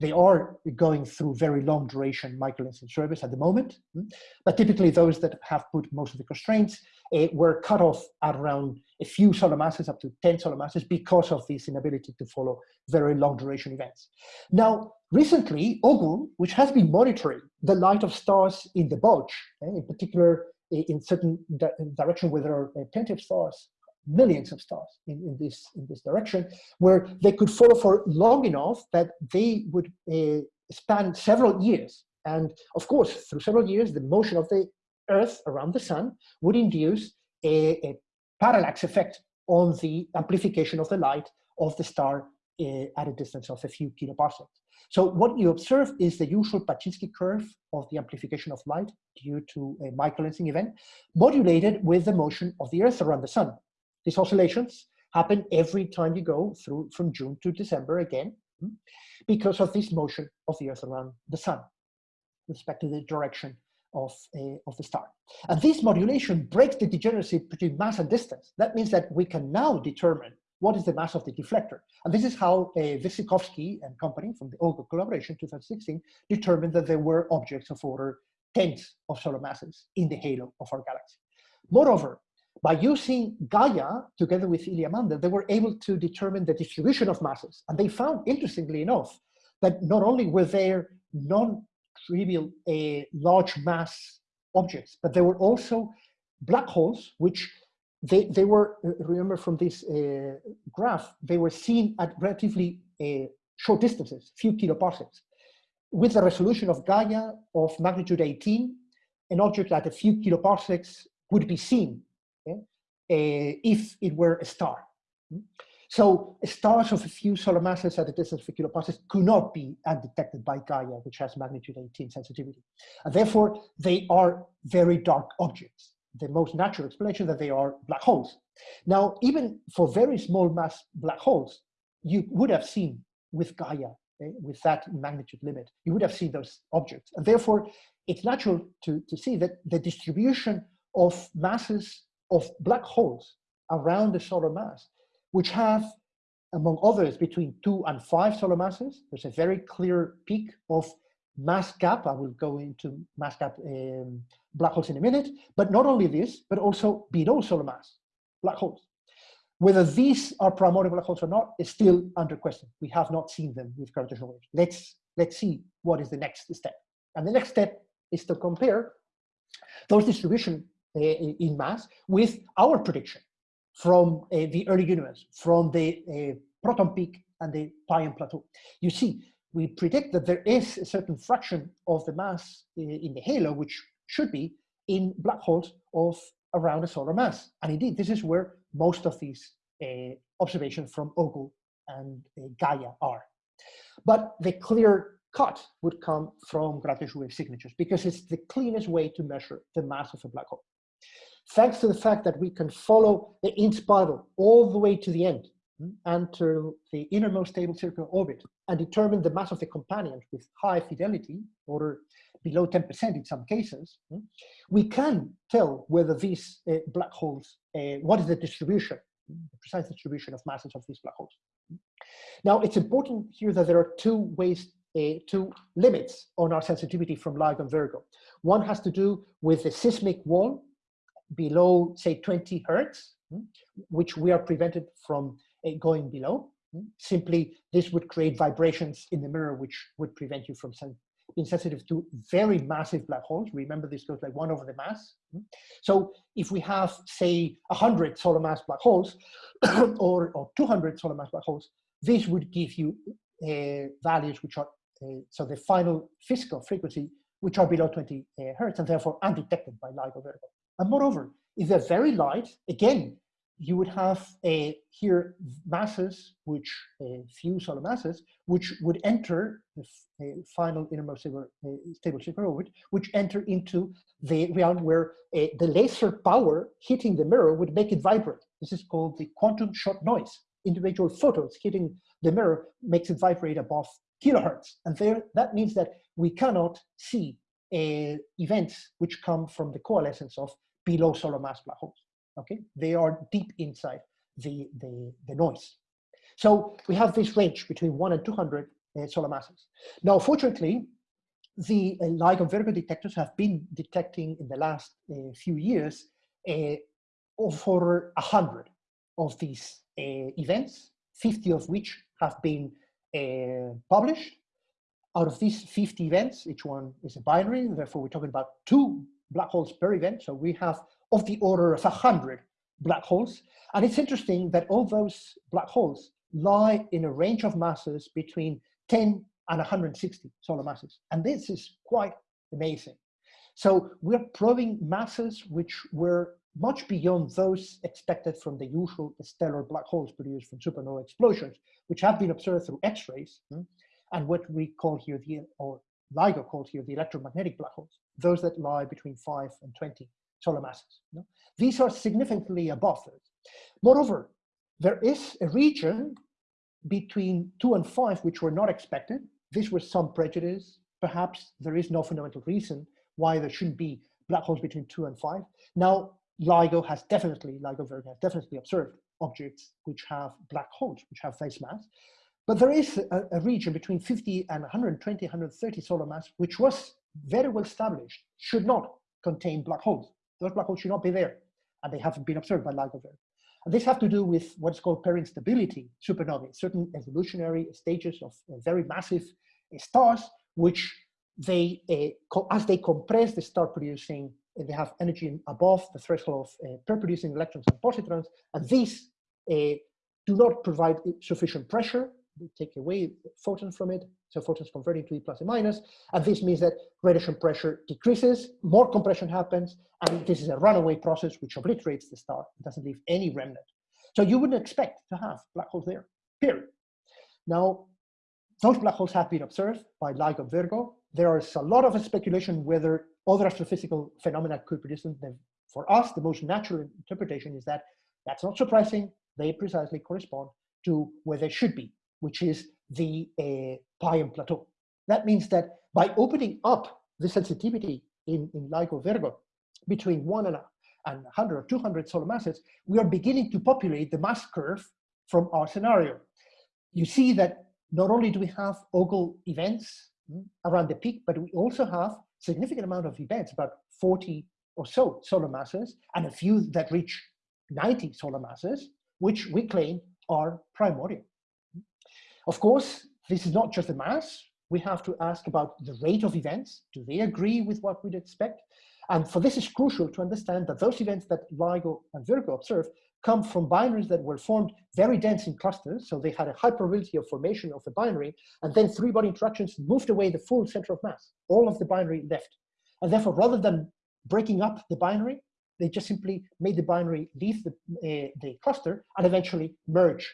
They are going through very long duration microlensing surveys at the moment, hmm? but typically those that have put most of the constraints uh, were cut off at around a few solar masses, up to 10 solar masses, because of this inability to follow very long duration events. Now, recently, OGLE, which has been monitoring the light of stars in the bulge, eh, in particular in certain di direction where there are plenty of stars millions of stars in, in, this, in this direction, where they could follow for long enough that they would uh, span several years. And of course, through several years, the motion of the Earth around the sun would induce a, a parallax effect on the amplification of the light of the star uh, at a distance of a few kiloparsecs. So what you observe is the usual Paczynski curve of the amplification of light due to a microlensing event, modulated with the motion of the Earth around the sun. These oscillations happen every time you go through from June to December again, hmm, because of this motion of the Earth around the sun with respect to the direction of, uh, of the star. And this modulation breaks the degeneracy between mass and distance. That means that we can now determine what is the mass of the deflector. And this is how uh, Wyrzykowski and company from the OGLE collaboration 2016 determined that there were objects of order tens of solar masses in the halo of our galaxy. Moreover, by using Gaia together with Ilya Mandel, they were able to determine the distribution of masses. And they found, interestingly enough, that not only were there non-trivial uh, large mass objects, but there were also black holes, which they, they were, uh, remember from this uh, graph, they were seen at relatively uh, short distances, few kiloparsecs. With the resolution of Gaia of magnitude 18, an object at a few kiloparsecs would be seen if it were a star. So stars of a few solar masses at a distance of a kiloparsecs could not be undetected by Gaia, which has magnitude 18 sensitivity. And therefore, they are very dark objects. The most natural explanation that they are black holes. Now, even for very small mass black holes, you would have seen with Gaia, eh, with that magnitude limit, you would have seen those objects. And therefore, it's natural to, to see that the distribution of masses of black holes around the solar mass which have, among others, between two and five solar masses. There's a very clear peak of mass gap. I will go into mass gap um, black holes in a minute. But not only this, but also below solar mass black holes. Whether these are primordial black holes or not is still under question. We have not seen them with gravitational waves. Let's, let's see what is the next step. And the next step is to compare those distribution in mass with our prediction from uh, the early universe, from the uh, proton peak and the Pion plateau. You see, we predict that there is a certain fraction of the mass uh, in the halo, which should be in black holes of around a solar mass. And indeed, this is where most of these uh, observations from OGLE and uh, Gaia are. But the clear cut would come from gravitational wave signatures because it's the cleanest way to measure the mass of a black hole thanks to the fact that we can follow the in spiral all the way to the end hmm, and to the innermost stable circular orbit and determine the mass of the companion with high fidelity, or below 10% in some cases, hmm, we can tell whether these uh, black holes, uh, what is the distribution, the precise distribution of masses of these black holes. Now, it's important here that there are two ways, uh, two limits on our sensitivity from LIGO and Virgo. One has to do with the seismic wall below, say, 20 hertz, hmm, which we are prevented from uh, going below. Hmm. Simply, this would create vibrations in the mirror, which would prevent you from being sensitive to very massive black holes. Remember, this goes like one over the mass. Hmm. So if we have, say, 100 solar mass black holes (coughs) or, or 200 solar mass black holes, this would give you uh, values which are, uh, so the final physical frequency, which are below 20 uh, hertz and therefore undetected by LIGO Virgo. And moreover, if they're very light, again, you would have a, here masses, which uh, few solar masses, which would enter the uh, final innermost stable, uh, stable orbit, which enter into the realm where uh, the laser power hitting the mirror would make it vibrate. This is called the quantum shot noise. Individual photons hitting the mirror makes it vibrate above kilohertz. And there, that means that we cannot see uh, events which come from the coalescence of below solar mass black holes. Okay, they are deep inside the, the, the noise. So we have this range between one and 200 uh, solar masses. Now, fortunately, the uh, LIGO Virgo detectors have been detecting in the last uh, few years uh, over 100 of these uh, events, 50 of which have been uh, published. Out of these 50 events, each one is a binary, therefore we're talking about two black holes per event. So we have of the order of 100 black holes. And it's interesting that all those black holes lie in a range of masses between 10 and 160 solar masses. And this is quite amazing. So we're probing masses which were much beyond those expected from the usual stellar black holes produced from supernova explosions, which have been observed through X-rays, hmm, and what we call here the, or LIGO called here the electromagnetic black holes those that lie between 5 and 20 solar masses. You know? These are significantly above those. Moreover, there is a region between 2 and 5 which were not expected. This was some prejudice. Perhaps there is no fundamental reason why there shouldn't be black holes between 2 and 5. Now, LIGO has definitely, LIGO Virgo has definitely observed objects which have black holes, which have face mass. But there is a, a region between 50 and 120, 130 solar mass, which was very well established, should not contain black holes. Those black holes should not be there, and they haven't been observed by LIGO Virgo. And this has to do with what's called pair instability supernovae, certain evolutionary stages of uh, very massive uh, stars, which they, uh, as they compress, they start producing, uh, they have energy above the threshold of uh, pair-producing electrons and positrons, and these uh, do not provide sufficient pressure take away photons from it, so photons converting to E plus and minus, and this means that radiation pressure decreases, more compression happens, and this is a runaway process which obliterates the star, it doesn't leave any remnant. So you wouldn't expect to have black holes there, period. Now, those black holes have been observed by LIGO Virgo. There is a lot of speculation whether other astrophysical phenomena could produce them. For us, the most natural interpretation is that that's not surprising. They precisely correspond to where they should be, which is the uh, Plateau. That means that by opening up the sensitivity in, in LIGO Virgo between one and, and 100 or 200 solar masses, we are beginning to populate the mass curve from our scenario. You see that not only do we have OGLE events hmm, around the peak, but we also have significant amount of events, about 40 or so solar masses, and a few that reach 90 solar masses, which we claim are primordial. Of course, this is not just the mass. We have to ask about the rate of events. Do they agree with what we'd expect? And for this is crucial to understand that those events that LIGO and Virgo observe come from binaries that were formed very dense in clusters. So they had a high probability of formation of the binary. And then three body interactions moved away the full center of mass. All of the binary left. And therefore, rather than breaking up the binary, they just simply made the binary leave the, uh, the cluster and eventually merge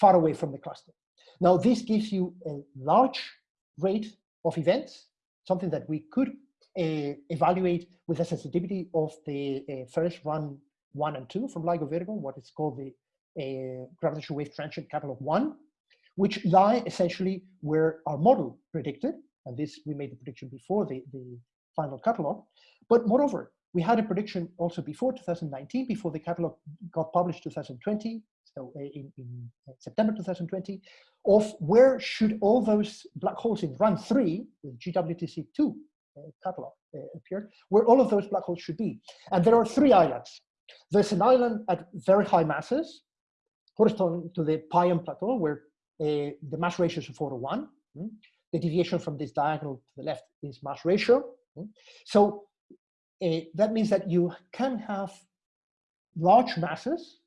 far away from the cluster. Now, this gives you a large rate of events, something that we could uh, evaluate with the sensitivity of the uh, first run one and two from LIGO Virgo, what is called the uh, gravitational wave transient catalog one, which lie essentially where our model predicted, and this we made the prediction before the, the final catalog. But moreover, we had a prediction also before 2019, before the catalog got published 2020, so uh, in, in September 2020, of where should all those black holes in run three, with GWTC2 uh, catalog uh, appeared, where all of those black holes should be. And there are three islands. There's an island at very high masses, corresponding to the Pion Plateau, where uh, the mass ratio is 4 to 1. Mm. The deviation from this diagonal to the left is mass ratio. Mm. So that means that you can have large masses,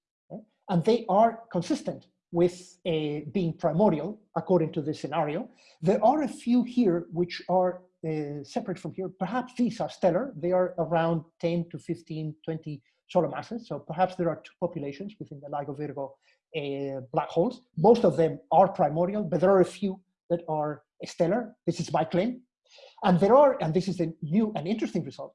and they are consistent with uh, being primordial, according to this scenario. There are a few here which are uh, separate from here. Perhaps these are stellar. They are around 10 to 15, 20 solar masses. So perhaps there are two populations within the LIGO Virgo uh, black holes. Most of them are primordial, but there are a few that are stellar. This is my claim. And there are, and this is a new and interesting result,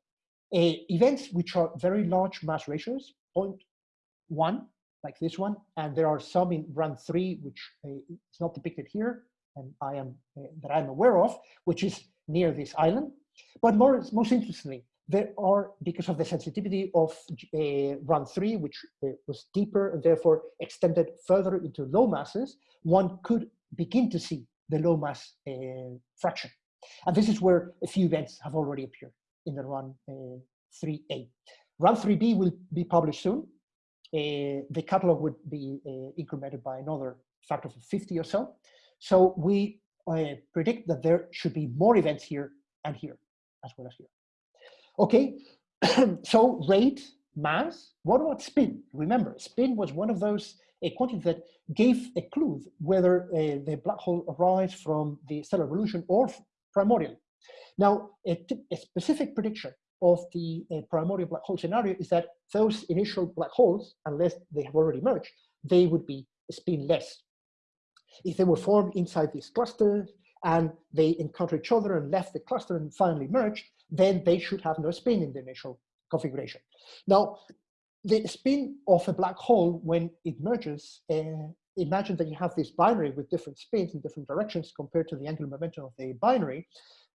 uh, events which are very large mass ratios, 0.1, like this one, and there are some in run three, which uh, is not depicted here, and I am uh, that I'm aware of, which is near this island. But more, most interestingly, there are, because of the sensitivity of uh, run three, which uh, was deeper and therefore extended further into low masses, one could begin to see the low mass uh, fraction. And this is where a few events have already appeared in the run 3A. Uh, run 3B will be published soon. Uh, the catalog would be uh, incremented by another factor of 50 or so. So we predict that there should be more events here and here, as well as here. Okay, (clears throat) so rate, mass, what about spin? Remember, spin was one of those a quantity that gave a clue whether uh, the black hole arises from the stellar evolution or primordial. Now, a, a specific prediction of the uh, primordial black hole scenario is that those initial black holes, unless they have already merged, they would be spinless. If they were formed inside these clusters and they encounter each other and left the cluster and finally merged, then they should have no spin in the initial configuration. Now, the spin of a black hole when it merges, uh, imagine that you have this binary with different spins in different directions compared to the angular momentum of the binary,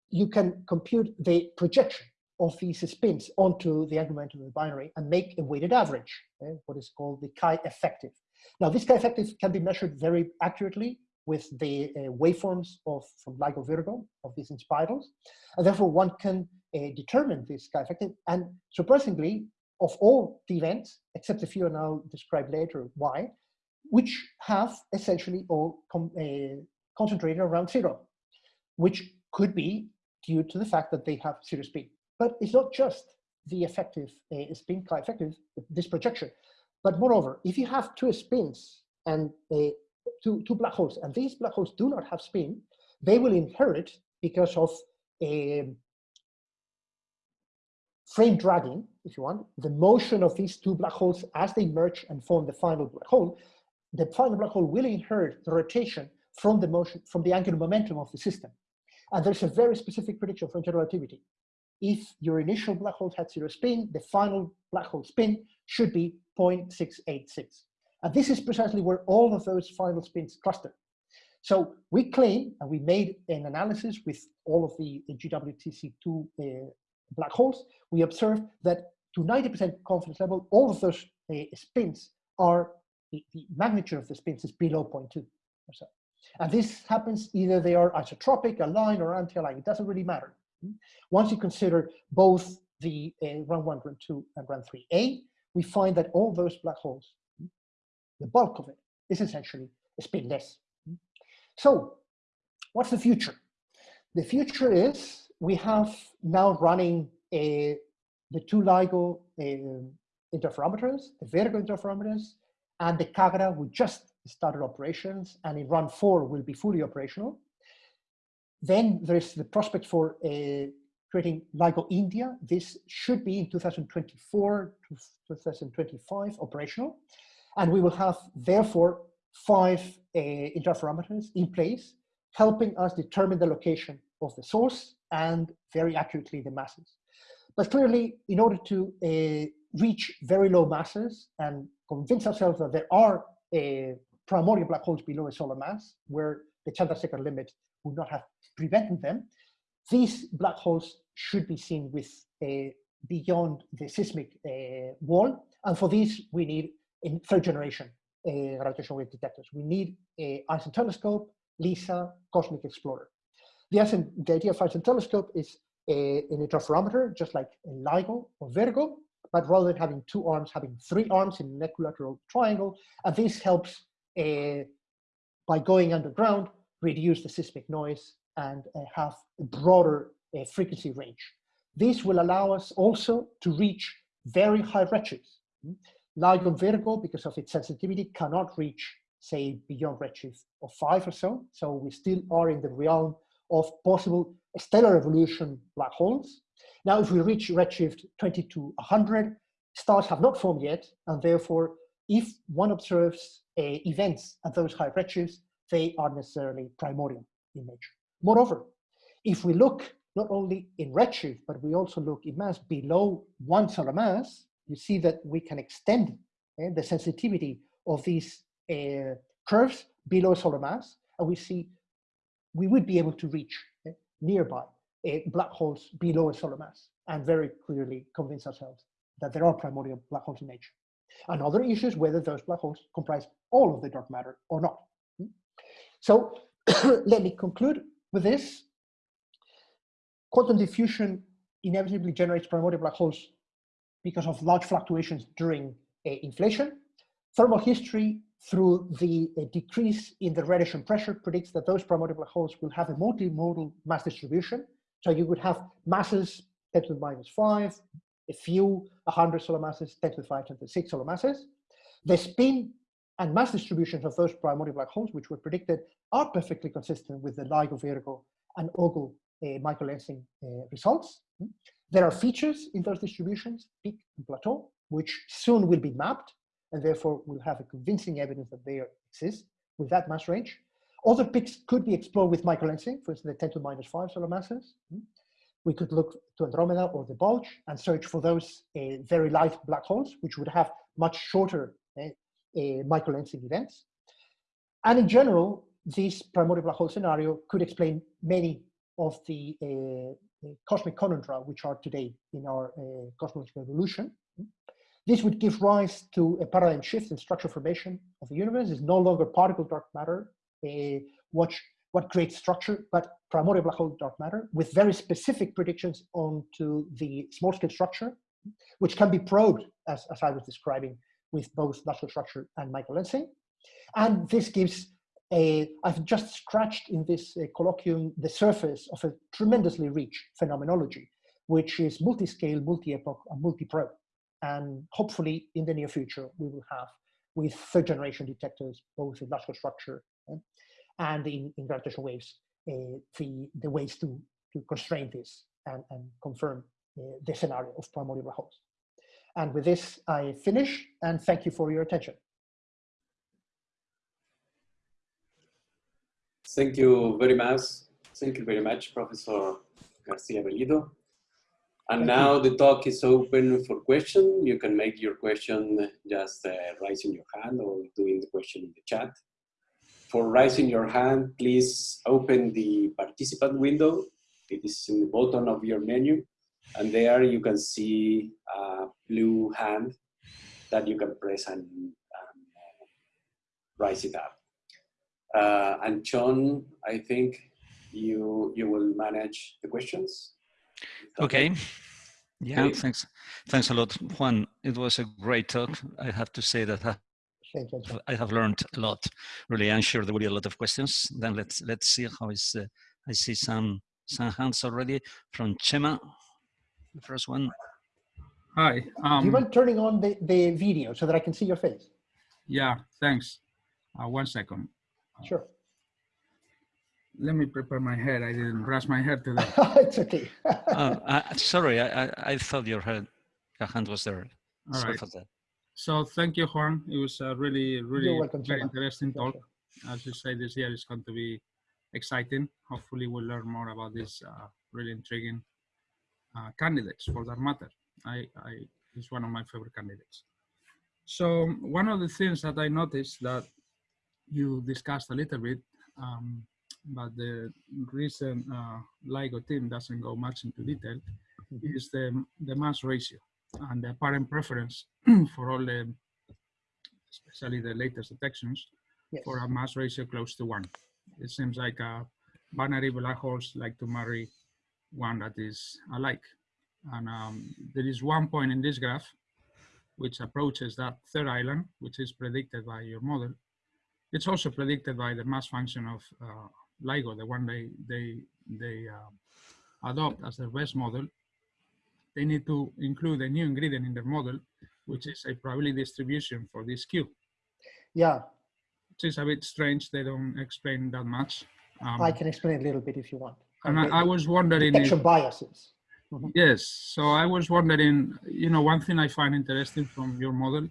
you can compute the projection of these spins onto the momentum of the binary and make a weighted average, okay, what is called the chi effective. Now, this chi effective can be measured very accurately with the uh, waveforms of from LIGO Virgo of these inspirals, and therefore one can uh, determine this chi effective. And surprisingly, of all the events, except a few and I'll describe later why, which have essentially all uh, concentrated around zero, which could be due to the fact that they have zero speed. But it's not just the effective uh, spin effective, this projection, but moreover, if you have two spins and uh, two, two black holes, and these black holes do not have spin, they will inherit because of um, frame dragging if you want, the motion of these two black holes as they merge and form the final black hole, the final black hole will inherit the rotation from the motion, from the angular momentum of the system. And there's a very specific prediction from general relativity. If your initial black hole had zero spin, the final black hole spin should be 0.686. And this is precisely where all of those final spins cluster. So we claim, and we made an analysis with all of the GWTC2 uh, black holes, we observed that to 90% confidence level, all of those uh, spins are, the, the, magnitude of the spins is below 0.2 or so. And this happens either they are isotropic, aligned, or anti-aligned, it doesn't really matter. Once you consider both the uh, run 1, run 2, and run 3a, we find that all those black holes, the bulk of it, is essentially spinless. So what's the future? The future is we have now running a, the two LIGO uh, interferometers, the Virgo interferometers, and the Kagra, we just started operations, and in run four will be fully operational. Then there's the prospect for uh, creating LIGO India. This should be in 2024 to 2025 operational. And we will have, therefore, five uh, interferometers in place, helping us determine the location of the source and very accurately the masses. But clearly, in order to uh, reach very low masses and convince ourselves that there are uh, primordial black holes below a solar mass, where the Chandrasekhar limit would not have prevented them, these black holes should be seen with uh, beyond the seismic uh, wall. And for this, we need in third generation uh, gravitational wave detectors. We need a Einstein telescope, LISA, Cosmic Explorer. The, Einstein, the idea of Einstein telescope is a, an interferometer, just like a LIGO or Virgo, but rather than having two arms, having three arms in an equilateral triangle. And this helps, uh, by going underground, reduce the seismic noise and uh, have a broader uh, frequency range. This will allow us also to reach very high redshifts. LIGO Virgo, because of its sensitivity, cannot reach, say, beyond redshift of five or so. So we still are in the realm of possible stellar evolution black holes. Now, if we reach redshift 20 to 100, stars have not formed yet, and therefore, if one observes uh, events at those high redshifts, they are necessarily primordial in nature. Moreover, if we look not only in redshift, but we also look in mass below one solar mass, you see that we can extend uh, the sensitivity of these uh, curves below solar mass, and we see we would be able to reach uh, nearby black holes below a solar mass and very clearly convince ourselves that there are primordial black holes in nature. Another issue is whether those black holes comprise all of the dark matter or not. So (coughs) let me conclude with this. Quantum diffusion inevitably generates primordial black holes because of large fluctuations during uh, inflation. Thermal history through the uh, decrease in the radiation pressure predicts that those primordial black holes will have a multimodal mass distribution. So you would have masses 10 to the minus 5, a few 100 solar masses, 10 to the 5, 10 to the 6 solar masses. The spin and mass distributions of those primordial black holes, which were predicted, are perfectly consistent with the LIGO Virgo and OGLE uh, microlensing uh, results. There are features in those distributions, peak and plateau, which soon will be mapped, and therefore we'll have a convincing evidence that they exist with that mass range. Other peaks could be explored with microlensing, for instance, the 10 to minus 5 solar masses. We could look to Andromeda or the bulge and search for those uh, very light black holes, which would have much shorter uh, microlensing events. And in general, this primordial black hole scenario could explain many of the uh, cosmic conundra which are today in our uh, cosmological evolution. This would give rise to a paradigm shift in structure formation of the universe. It's no longer particle dark matter, uh, what, what creates structure, but primordial black hole dark matter with very specific predictions onto the small scale structure, which can be probed, as, as I was describing, with both natural structure and Michael microlensing. And this gives a, I've just scratched in this uh, colloquium the surface of a tremendously rich phenomenology, which is multi-scale, multi-epoch, and multi-probe. And hopefully in the near future, we will have with third generation detectors, both in large structure uh, and in, in gravitational waves, uh, the, the ways to, to constrain this and, and confirm uh, the scenario of primordial holes. And with this, I finish and thank you for your attention. Thank you very much. Thank you very much, Professor Garcia Bellido. And now the talk is open for question. You can make your question just uh, raising your hand or doing the question in the chat. For raising your hand, please open the participant window. It is in the bottom of your menu. And there you can see a blue hand that you can press and, and uh, raise it up. Uh, and John, I think you you will manage the questions. Okay. Yeah, Okay. thanks. Thanks a lot, Juan. It was a great talk. I have to say that I- Thank you. John. I have learned a lot. Really, I'm sure there will be a lot of questions. Then let's let's see how is. Uh, I see some some hands already from Chema. The first one. Hi. Do you Um, mind turning on the, the video so that I can see your face? yeah, thanks. Uh, one second. Sure. Let me prepare my head. I didn't brush my hair today. (laughs) it's okay. (laughs) Uh, I, sorry, I, I I thought your hand your hand was there. All Sorry right. for that. So thank you, Juan. It was a really, really welcome, very interesting talk. Pleasure. As you say, this year is going to be exciting. Hopefully, we'll learn more about this uh, really intriguing uh, candidates for that matter. I, I is one of my favorite candidates. So one of the things that I noticed that you discussed a little bit, um, but the recent uh, LIGO team doesn't go much into detail, Mhm. is the, the mass ratio and the apparent preference (clears throat) for all the, especially the latest detections, Yes. for a mass ratio close to one. It seems like a binary black holes like to marry one that is alike. And um, there is one point in this graph which approaches that third island, which is predicted by your model. It's also predicted by the mass function of uh, LIGO, the one they they they uh, adopt as their best model. They need to include a new ingredient in their model, which is a probability distribution for this Q Yeah, which is a bit strange. They don't explain that much. Um, I can explain a little bit if you want. And I, I was wondering if, Detection biases. yes, so I was wondering, you know, one thing I find interesting from your model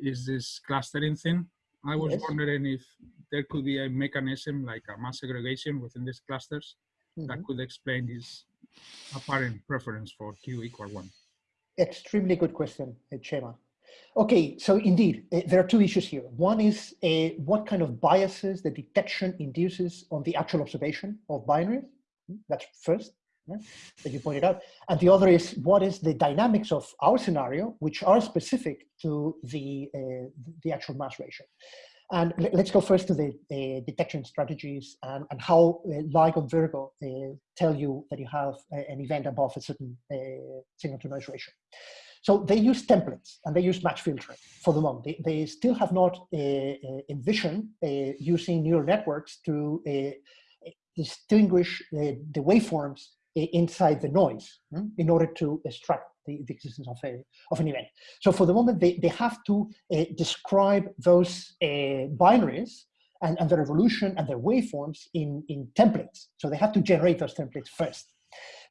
is this clustering thing. I was Yes. wondering if there could be a mechanism like a mass segregation within these clusters that Mhm. could explain this apparent preference for Q equal one. Extremely good question, uh, Chema. Okay, so indeed, uh, there are two issues here. One is uh, what kind of biases the detection induces on the actual observation of binaries. That's first, that you pointed out. And the other is what is the dynamics of our scenario, which are specific to the, uh, the actual mass ratio. And let's go first to the uh, detection strategies and, and how uh, LIGO and Virgo uh, tell you that you have uh, an event above a certain uh, signal to noise ratio. So they use templates and they use match filtering for the moment. They, they still have not uh, envisioned using neural networks to distinguish uh, the waveforms inside the noise hmm, in order to extract the, the existence of, a, of an event. So for the moment, they, they have to uh, describe those uh, binaries and, and their evolution and their waveforms in, in templates. So they have to generate those templates first.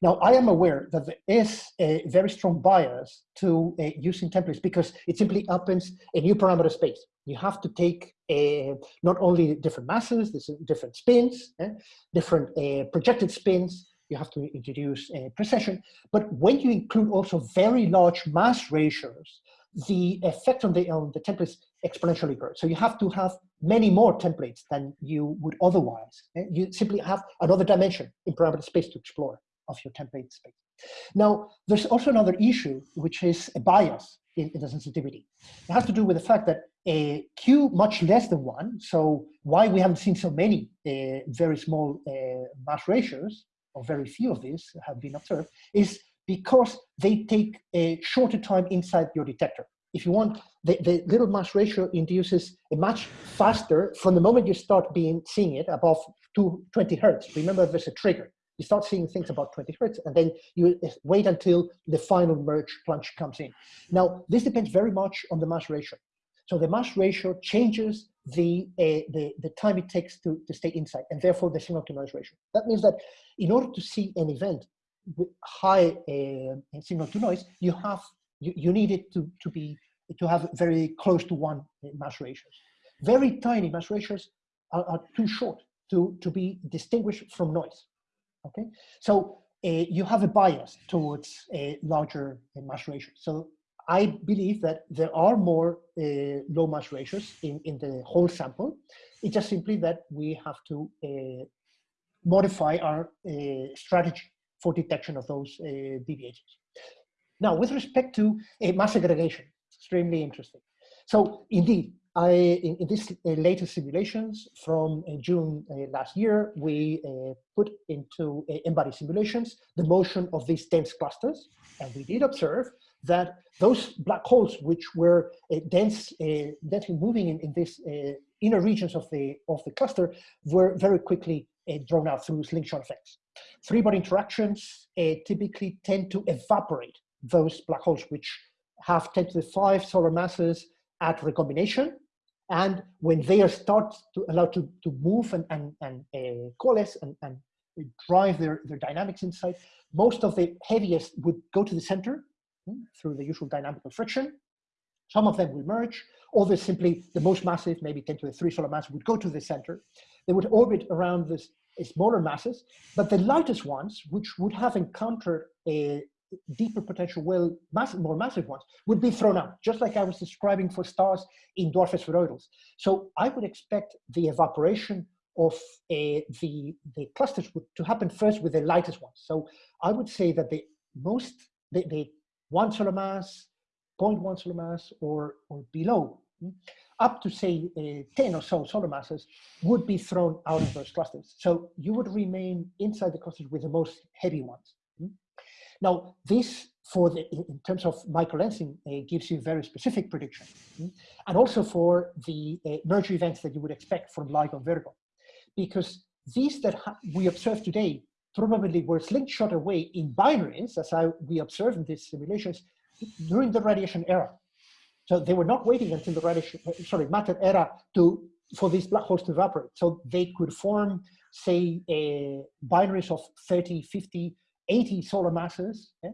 Now, I am aware that there is a very strong bias to uh, using templates because it simply opens a new parameter space. You have to take uh, not only different masses, there's different spins, eh, different uh, projected spins, you have to introduce uh, precession, but when you include also very large mass ratios, the effect on the, on the templates exponentially grows. So you have to have many more templates than you would otherwise. You simply have another dimension in parameter space to explore of your template space. Now, there's also another issue, which is a bias in, in the sensitivity. It has to do with the fact that a Q much less than one, so why we haven't seen so many uh, very small uh, mass ratios, or very few of these have been observed, is because they take a shorter time inside your detector. If you want, the, the little mass ratio induces a much faster, from the moment you start being seeing it above 220 hertz, remember there's a trigger, you start seeing things about 20 hertz, and then you wait until the final merge plunge comes in. Now, this depends very much on the mass ratio. So the mass ratio changes the, uh, the, the time it takes to, to stay inside, and therefore the signal to noise ratio. That means that in order to see an event with high uh, signal to noise, you have You, you need it to, to be to have very close to one mass ratios. Very tiny mass ratios are, are too short to, to be distinguished from noise. Okay, so uh, you have a bias towards a larger uh, mass ratio. So I believe that there are more uh, low mass ratios in, in the whole sample. It's just simply that we have to uh, modify our uh, strategy for detection of those uh, deviations. Now, with respect to mass segregation, extremely interesting. So indeed, I, in, in this uh, latest simulations from uh, June uh, last year, we uh, put into uh, n-body simulations the motion of these dense clusters. And we did observe that those black holes, which were uh, dense, densely moving in, in these inner regions of the, of the cluster, were very quickly drawn out through slingshot effects. Three-body interactions typically tend to evaporate those black holes, which have 10 to the 5 solar masses at recombination. And when they are start to allow to, to move and, and, and uh, coalesce and, and drive their, their dynamics inside, most of the heaviest would go to the center through the usual dynamical friction. Some of them will merge. Others simply, the most massive, maybe 10 to the 3 solar mass, would go to the center. They would orbit around this smaller masses, but the lightest ones, which would have encountered a deeper potential well, massive, more massive ones, would be thrown out, just like I was describing for stars in dwarf spheroidals. So I would expect the evaporation of the, the clusters would, to happen first with the lightest ones. So I would say that the most, the, the one solar mass, 0.1 solar mass or, or below, up to say uh, 10 or so solar masses would be thrown out of those clusters. So you would remain inside the clusters with the most heavy ones. Now, this for the, in terms of microlensing uh, gives you very specific prediction. And also for the uh, merger events that you would expect from LIGO Virgo. Because these that we observe today probably were slingshot away in binaries, as I, we observed in these simulations, during the radiation era. So they were not waiting until the radiation, uh, sorry, matter era to for these black holes to evaporate. So they could form, say, uh, binaries of 30, 50, 80 solar masses, yeah,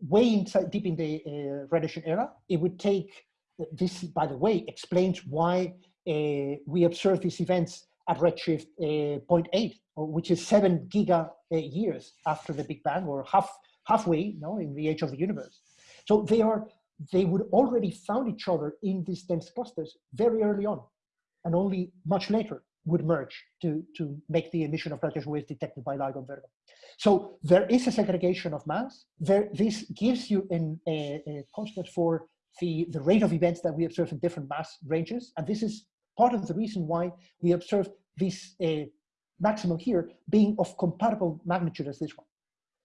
way inside, deep in the uh, radiation era. It would take, this by the way, explains why uh, we observe these events at redshift uh, 0.8, which is seven giga uh, years after the Big Bang, or half halfway you know, in the age of the universe. So they are they would already found each other in these dense clusters very early on, and only much later would merge to, to make the emission of radiation waves detected by LIGO Virgo. So there is a segregation of mass. There, this gives you an, a, a constant for the, the rate of events that we observe in different mass ranges. And this is part of the reason why we observe this uh, maximum here being of comparable magnitude as this one.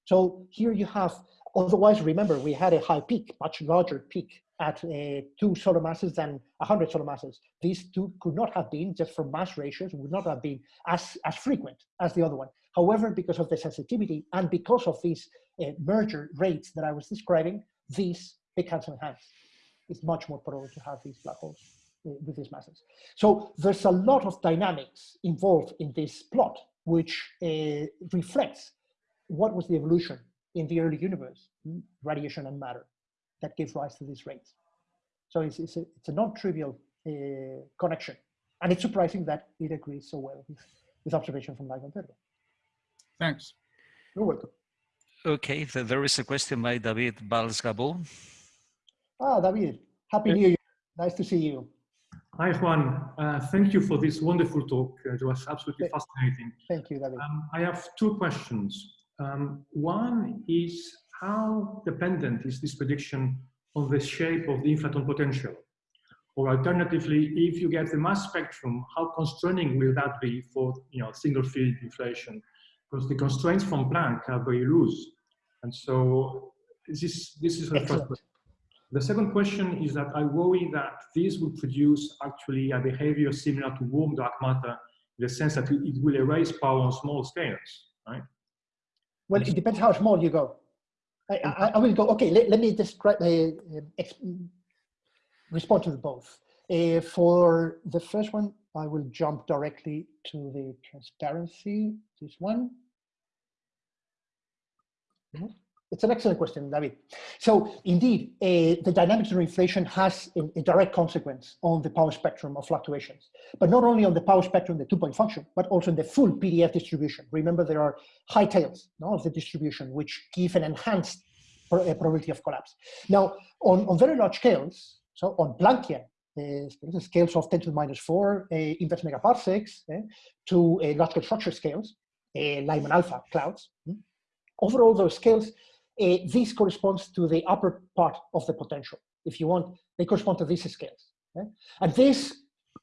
So here you have, otherwise remember we had a high peak, much larger peak at uh, two solar masses than 100 solar masses. These two could not have been, just from mass ratios, would not have been as, as frequent as the other one. However, because of the sensitivity and because of these uh, merger rates that I was describing, these big handsome hands. It's much more probable to have these black holes with these masses. So there's a lot of dynamics involved in this plot, which uh, reflects what was the evolution in the early universe, radiation and matter, that gave rise to these rates. So it's, it's a, it's a non-trivial uh, connection. And it's surprising that it agrees so well with, with observation from LIGO and Virgo. Thanks. You're welcome. Okay, so there is a question by David Valls-Gabaud. Ah, David, happy New Year. Nice to see you. Hi, Juan. Uh, thank you for this wonderful talk. It was absolutely fascinating. Thank you, David. Um, I have two questions. Um, one is how dependent is this prediction on the shape of the inflaton potential? Or alternatively, if you get the mass spectrum, how constraining will that be for you know single field inflation? Because the constraints from Planck are very loose. And so this, this is the first question. The second question is that I worry that this will produce actually a behavior similar to warm dark matter in the sense that it will erase power on small scales, right? Well, it depends how small you go. I, I, I will go, okay, let, let me describe, uh, respond to both. Uh, for the first one, I will jump directly to the transparency, this one. It's an excellent question, David. So indeed, uh, the dynamics of inflation has a, a, direct consequence on the power spectrum of fluctuations, but not only on the power spectrum, the two-point function, but also in the full PDF distribution. Remember, there are high tails no, of the distribution, which give an enhanced uh, probability of collapse. Now, on, on very large scales, so on Planckian uh, scales of 10 to the minus 4 uh, inverse megaparsecs uh, to uh, large structure scales, uh, Lyman alpha clouds, mm, over all those scales, uh, this corresponds to the upper part of the potential. If you want, they correspond to these scales. Okay? And this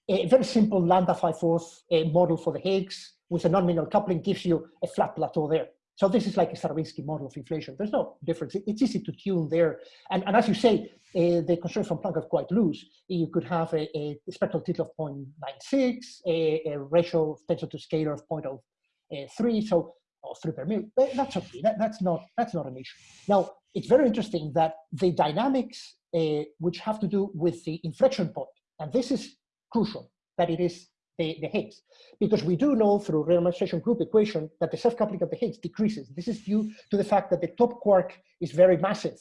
very simple lambda phi fourth model for the Higgs with a non-minimal coupling gives you a flat plateau there. So this is like a Starobinsky model of inflation. There's no difference. It's easy to tune there. And, and as you say, uh, the constraints from Planck are quite loose. You could have a, a spectral tilt of 0.96, a, a ratio of tensor to scalar of 0.03. So or three per million. That's okay. That, that's not that's not an issue. Now it's very interesting that the dynamics uh, which have to do with the inflection point, and this is crucial that it is the, the Higgs, because we do know through renormalization group equation that the self-coupling of the Higgs decreases. This is due to the fact that the top quark is very massive.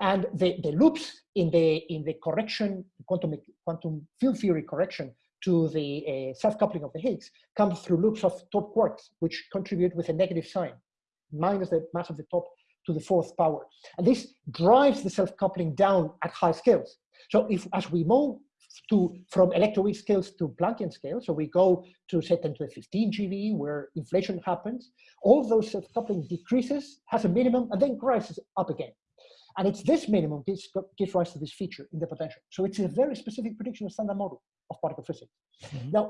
And the, the loops in the in the correction, quantum quantum field theory correction to the uh, self-coupling of the Higgs comes through loops of top quarks, which contribute with a negative sign, minus the mass of the top to the fourth power. And this drives the self-coupling down at high scales. So if as we move to from electroweak scales to Planckian scales, so we go to say 10 to the 15 GeV where inflation happens, all those self-coupling decreases, has a minimum, and then rises up again. And it's this minimum gives, gives rise to this feature in the potential. So it's a very specific prediction of standard model of particle physics. Mm -hmm. Now,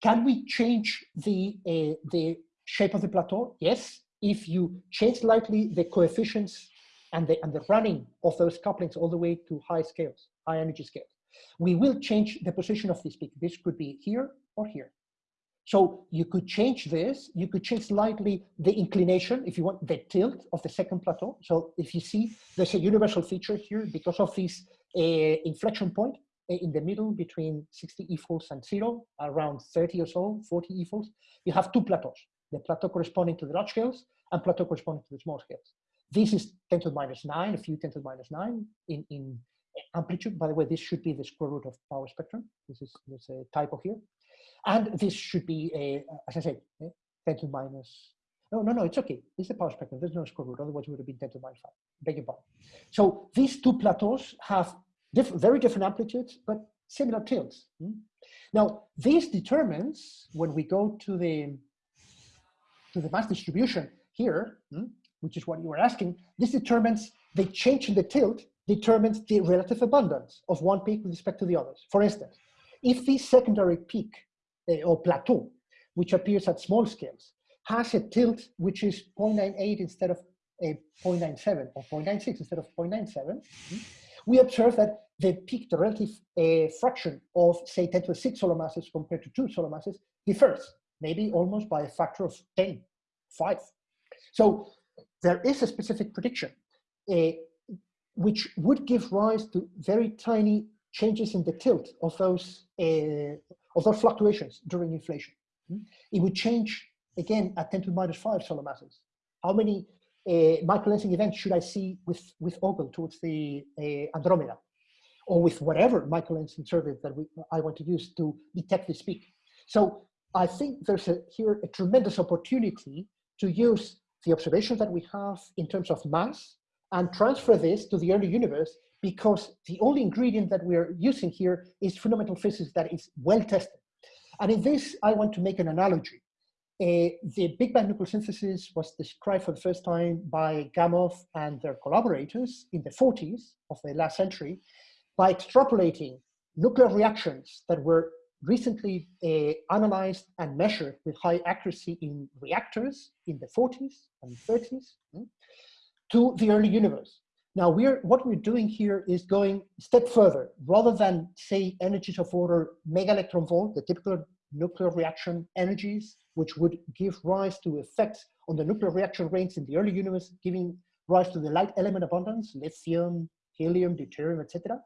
can we change the, uh, the shape of the plateau? Yes, if you change slightly the coefficients and the, and the running of those couplings all the way to high scales, high energy scales. We will change the position of this peak. This could be here or here. So you could change this, you could change slightly the inclination, if you want, the tilt of the second plateau. So if you see, there's a universal feature here because of this uh, inflection point, Eh, in the middle between 60 e-folds and zero, around 30 or so, 40 e-folds, you have two plateaus, the plateau corresponding to the large scales and plateau corresponding to the small scales. This is 10 to the minus 9, a few 10 to the minus 9 in, in eh, amplitude. By the way, this should be the square root of power spectrum. This is there's a typo here. And this should be, a, as I said, 10 to the minus no, no, no, it's okay. It's the power spectrum. There's no square root. Otherwise, it would have been 10 to the minus 5. Beg your pardon. So these two plateaus have very different amplitudes, but similar tilts. Hmm? Now, this determines when we go to the to the mass distribution here, hmm, which is what you were asking, this determines the change in the tilt determines the relative abundance of one peak with respect to the others. For instance, if this secondary peak uh, or plateau, which appears at small scales, has a tilt which is 0.98 instead of a 0.97 or 0.96 instead of 0.97, hmm, we observe that the peak, the relative uh, fraction of, say, 10 to the 6 solar masses compared to two solar masses differs, maybe almost by a factor of 10, 5. So there is a specific prediction uh, which would give rise to very tiny changes in the tilt of those, uh, of those fluctuations during inflation. Hmm? It would change, again, at 10 to the minus 5 solar masses. How many uh, microlensing events should I see with, with OGLE towards the uh, Andromeda? Or with whatever microlensing service that we, I want to use to detect this peak. So I think there's a, here a tremendous opportunity to use the observations that we have in terms of mass and transfer this to the early universe because the only ingredient that we're using here is fundamental physics that is well tested. And in this, I want to make an analogy. Uh, the Big Bang nucleosynthesis was described for the first time by Gamow and their collaborators in the 40s of the last century by extrapolating nuclear reactions that were recently uh, analyzed and measured with high accuracy in reactors in the 40s and 30s hmm, to the early universe. Now, we're, what we're doing here is going a step further. Rather than, say, energies of order mega electron volt, the typical nuclear reaction energies, which would give rise to effects on the nuclear reaction rates in the early universe, giving rise to the light element abundance, lithium, helium, deuterium, etc.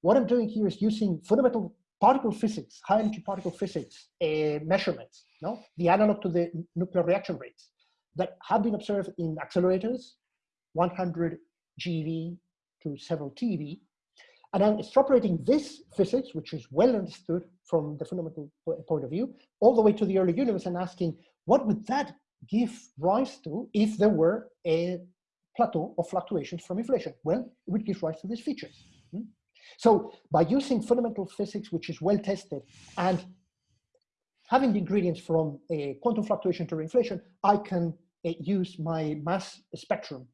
What I'm doing here is using fundamental particle physics, high energy particle physics uh, measurements, no? the analog to the nuclear reaction rates that have been observed in accelerators 100 GeV to several TeV. And I'm extrapolating this physics, which is well understood from the fundamental point of view, all the way to the early universe and asking, what would that give rise to if there were a plateau of fluctuations from inflation? Well, it would give rise to these features. Hmm? So by using fundamental physics, which is well tested, and having the ingredients from a quantum fluctuation to inflation, I can uh, use my mass spectrum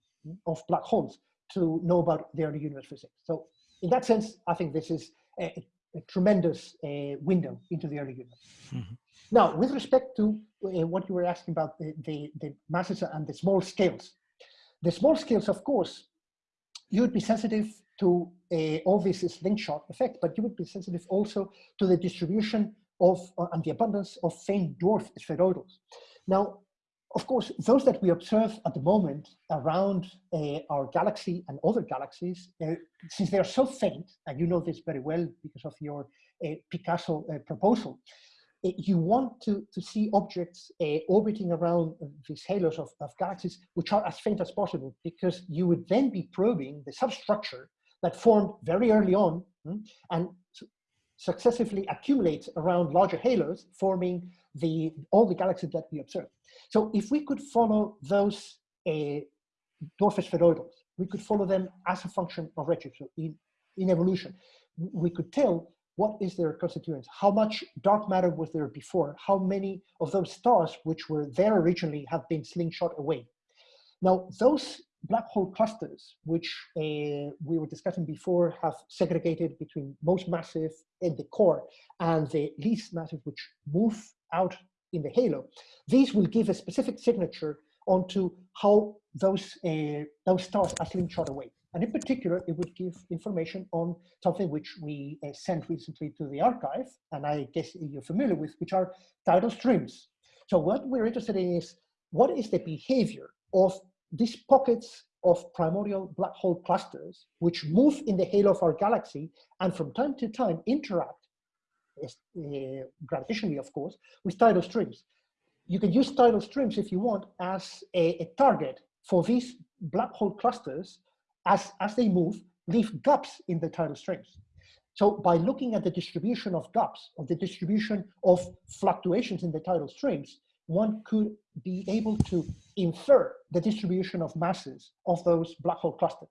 of black holes to know about the early universe physics. So in that sense, I think this is a, a tremendous uh, window into the early universe. Mm -hmm. Now, with respect to uh, what you were asking about the, the, the, masses and the small scales, the small scales, of course, you would be sensitive to all this slingshot effect, but you would be sensitive also to the distribution of uh, and the abundance of faint dwarf spheroidals. Now, of course, those that we observe at the moment around uh, our galaxy and other galaxies, uh, since they're so faint, and you know this very well because of your uh, Picasso uh, proposal, you want to, to see objects uh, orbiting around these halos of, of galaxies which are as faint as possible, because you would then be probing the substructure that formed very early on hmm, and successively accumulates around larger halos, forming the, all the galaxies that we observe. So if we could follow those uh, dwarf spheroidals, we could follow them as a function of redshift. So in, in evolution, we could tell what is their constituents, how much dark matter was there before, how many of those stars which were there originally have been slingshot away. Now, those black hole clusters, which uh, we were discussing before, have segregated between most massive in the core and the least massive, which move out in the halo. These will give a specific signature onto how those, uh, those stars are slingshot away. And in particular, it would give information on something which we uh, sent recently to the arXiv, and I guess you're familiar with, which are tidal streams. So what we're interested in is what is the behavior of these pockets of primordial black hole clusters, which move in the halo of our galaxy and from time to time interact uh, gravitationally, of course, with tidal streams. You can use tidal streams if you want as a, a target for these black hole clusters as, as they move, leave gaps in the tidal streams. So by looking at the distribution of gaps, of the distribution of fluctuations in the tidal streams, one could be able to infer the distribution of masses of those black hole clusters.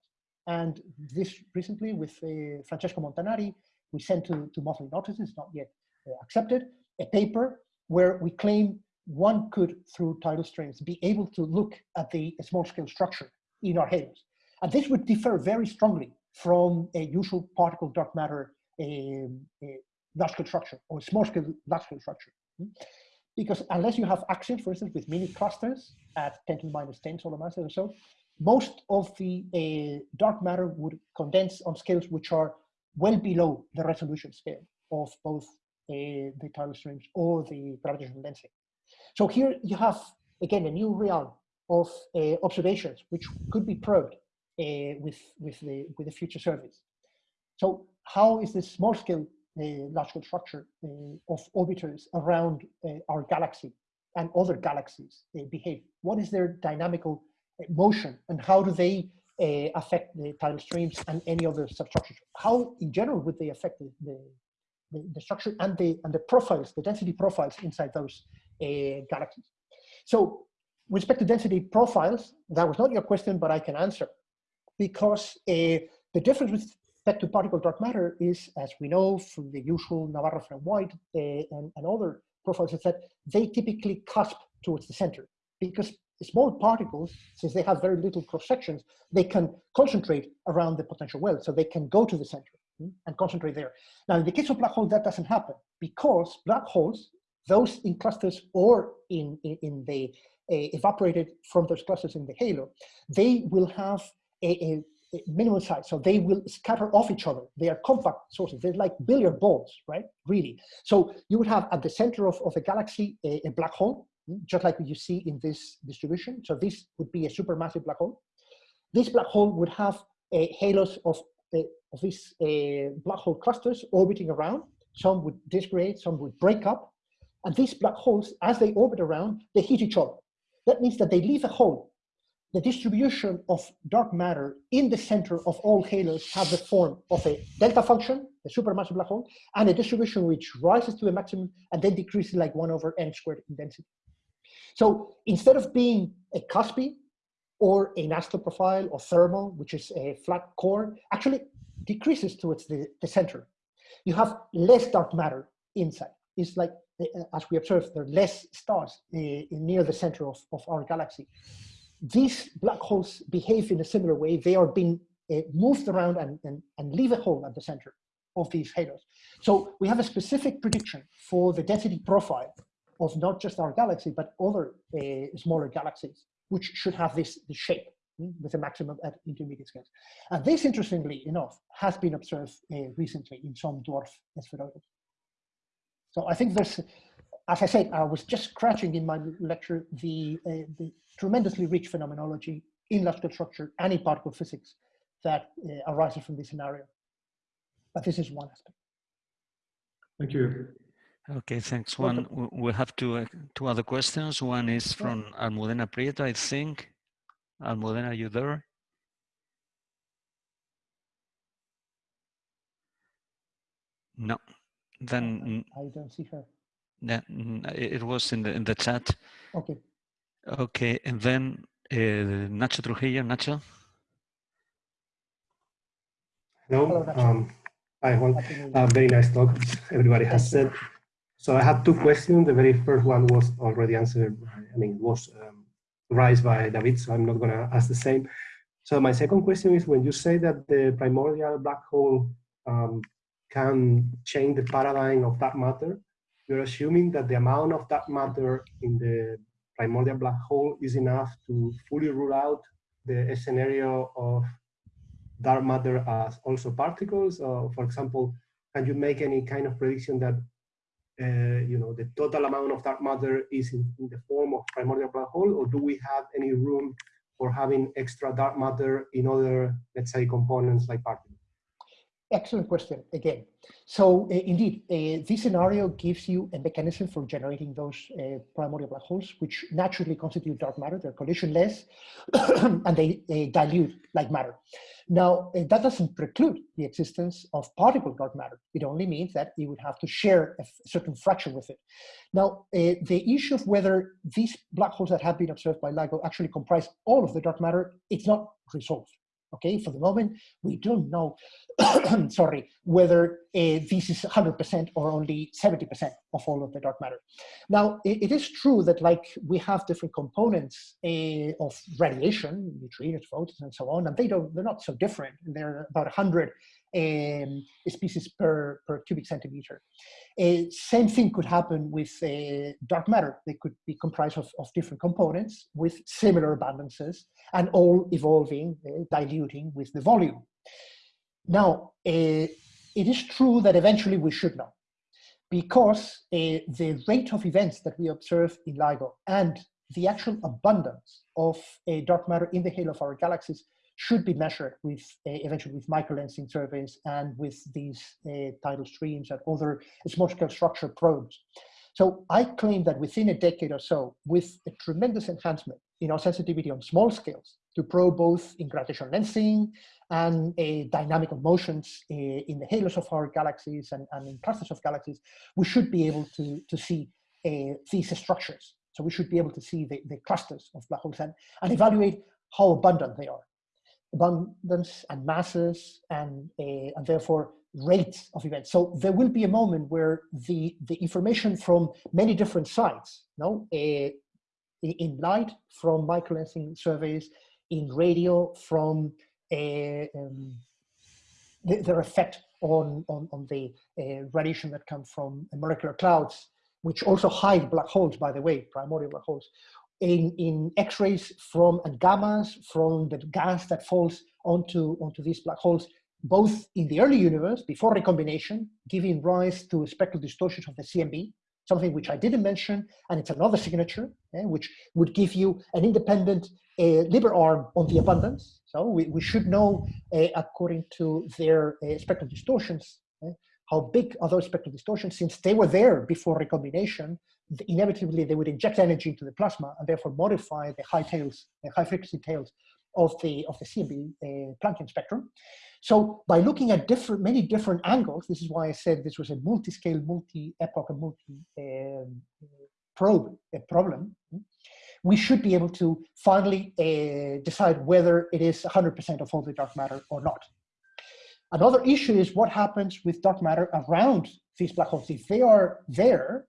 And this recently with uh, Francesco Montanari we sent to, to monthly notices, not yet uh, accepted, a paper where we claim one could, through tidal streams, be able to look at the small scale structure in our halos. And this would differ very strongly from a usual particle dark matter um, large scale structure or small scale large scale structure. Because unless you have access, for instance, with mini clusters at 10 to the minus 10 solar masses or so, most of the uh, dark matter would condense on scales which are well below the resolution scale of both uh, the tidal streams or the gravitational density. So here you have, again, a new realm of uh, observations which could be probed with, with, the, with the future surveys. So how is this small scale uh, large scale structure uh, of orbiters around uh, our galaxy and other galaxies behave? What is their dynamical motion and how do they uh, affect the tidal streams and any other substructures? How, in general, would they affect the, the, the structure and the, and the profiles, the density profiles inside those uh, galaxies? So with respect to density profiles, that was not your question, but I can answer. Because uh, the difference with respect to particle dark matter is, as we know from the usual Navarro and White uh, and, and other profiles, is that they typically cusp towards the center because small particles, since they have very little cross sections, they can concentrate around the potential well. So they can go to the center hmm, and concentrate there. Now, in the case of black holes, that doesn't happen because black holes, those in clusters or in, in, in the uh, evaporated from those clusters in the halo, they will have a, a, minimal size. So they will scatter off each other. They are compact sources. They're like billiard balls, right? Really. So you would have at the center of, of a galaxy a, a black hole just like you see in this distribution. So this would be a supermassive black hole. This black hole would have a halos of, uh, of these uh, black hole clusters orbiting around. Some would disaggregate, some would break up. And these black holes, as they orbit around, they hit each other. That means that they leave a hole the distribution of dark matter in the center of all halos have the form of a delta function, a supermassive black hole, and a distribution which rises to a maximum and then decreases like one over n squared in density. So instead of being a cuspy or an profile or thermal, which is a flat core, actually decreases towards the, the center. You have less dark matter inside. It's like, uh, as we observe, there are less stars uh, near the center of, of our galaxy. These black holes behave in a similar way. They are being uh, moved around and, and, and leave a hole at the center of these halos. So we have a specific prediction for the density profile of not just our galaxy, but other uh, smaller galaxies, which should have this, this shape mm, with a maximum at intermediate scales. And this, interestingly enough, has been observed uh, recently in some dwarf spheroids. So I think there's, as I said, I was just scratching in my lecture the, uh, the tremendously rich phenomenology in large-scale structure and in particle physics that uh, arises from this scenario. But this is one aspect. Thank you. Okay, thanks. One, we have two, uh, two other questions. One is from Almudena Prieto, I think. Almudena, are you there? No, then. I don't see her. Yeah, it was in the, in the chat. Okay. Okay, and then uh, Nacho Trujillo, Nacho. Hello. Um, I want a very nice talk. Everybody has said. So I had two questions. The very first one was already answered. I mean, was um, raised by David, so I'm not going to ask the same. So my second question is when you say that the primordial black hole um, can change the paradigm of that matter, you're assuming that the amount of that matter in the primordial black hole is enough to fully rule out the scenario of dark matter as also particles? Or for example, can you make any kind of prediction that uh, you know, the total amount of dark matter is in, in, the form of primordial black hole, or do we have any room for having extra dark matter in other, let's say, components like particles? Excellent question again. So uh, indeed, uh, this scenario gives you a mechanism for generating those uh, primordial black holes, which naturally constitute dark matter. They're collisionless (coughs) and they, they, dilute like matter. Now, that doesn't preclude the existence of particle dark matter. It only means that you would have to share a certain fraction with it. Now, the issue of whether these black holes that have been observed by LIGO actually comprise all of the dark matter, it's not resolved. Okay, for the moment, we don't know, (coughs) sorry, whether uh, this is 100% or only 70% of all of the dark matter. Now, it, it is true that like we have different components uh, of radiation, neutrinos, photons, and so on, and they don't, they're not so different. And they're about 100 um, species per, per cubic centimeter. Uh, same thing could happen with uh, dark matter. They could be comprised of, of different components with similar abundances and all evolving, uh, diluting with the volume. Now, uh, it is true that eventually we should know because uh, the rate of events that we observe in LIGO and the actual abundance of uh, dark matter in the halo of our galaxies should be measured with uh, eventually with microlensing surveys and with these uh, tidal streams and other small scale structure probes. So I claim that within a decade or so, with a tremendous enhancement in our sensitivity on small scales to probe both in gravitational lensing and uh, dynamical motions in the halos of our galaxies and, and, in clusters of galaxies, we should be able to, to see these structures. So we should be able to see the, the clusters of black holes and, and evaluate how abundant they are abundance and masses and, uh, and therefore rates of events. So there will be a moment where the, the information from many different sites, no, uh, in light from microlensing surveys, in radio from uh, um, the, their effect on, on, on the uh, radiation that come from molecular clouds, which also hide black holes, by the way, primordial black holes, in, in X-rays from and gammas from the gas that falls onto, onto these black holes, both in the early universe, before recombination, giving rise to spectral distortions of the CMB, something which I didn't mention, and it's another signature, eh, which would give you an independent uh, lever arm on the abundance. So we, we should know, uh, according to their uh, spectral distortions, eh, how big are those spectral distortions? Since they were there before recombination, inevitably they would inject energy into the plasma and therefore modify the high tails, the high frequency tails of the of the CMB uh, Planckian spectrum. So by looking at different many different angles, this is why I said this was a multi-scale, multi-epoch, and multi-probe um, uh, problem. We should be able to finally uh, decide whether it is 100% of all the dark matter or not. Another issue is what happens with dark matter around these black holes. If they are there,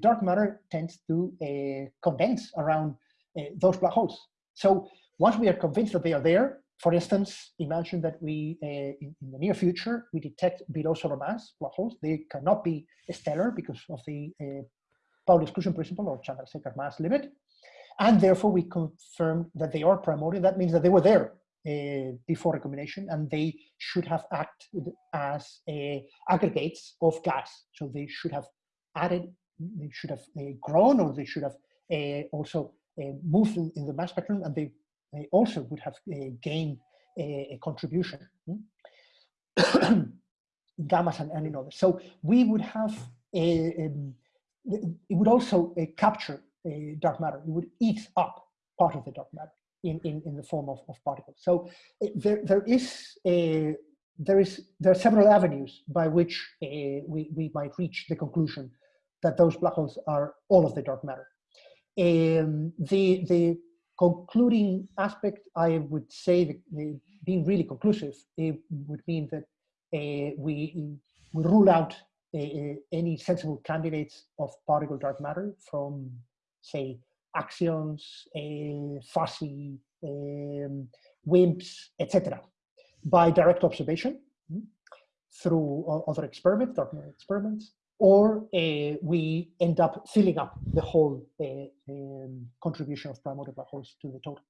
dark matter tends to uh, condense around uh, those black holes. So once we are convinced that they are there, for instance, imagine that we, uh, in, in, the near future, we detect below solar mass black holes. They cannot be stellar because of the uh, Pauli exclusion principle or Chandrasekhar mass limit. And therefore we confirm that they are primordial. That means that they were there uh, before recombination and they should have acted as aggregates of gas. So they should have added, they should have uh, grown or they should have uh, also uh, moved in, in, the mass spectrum and they they also would have gained a, a contribution. Hmm? (coughs) Gammas and, and others. So we would have a, um, it would also uh, capture a dark matter. It would eat up part of the dark matter in, in, in the form of, of particles. So uh, there, there is a, there is there are several avenues by which we, we might reach the conclusion that those black holes are all of the dark matter. Um, the the concluding aspect, I would say that uh, being really conclusive, it would mean that uh, we, we rule out uh, any sensible candidates of particle dark matter from, say, axions, fuzzy, um, WIMPs, etc., by direct observation hmm, through other experiments, dark matter experiments, or uh, we end up filling up the whole uh, um, contribution of primordial black holes to the total.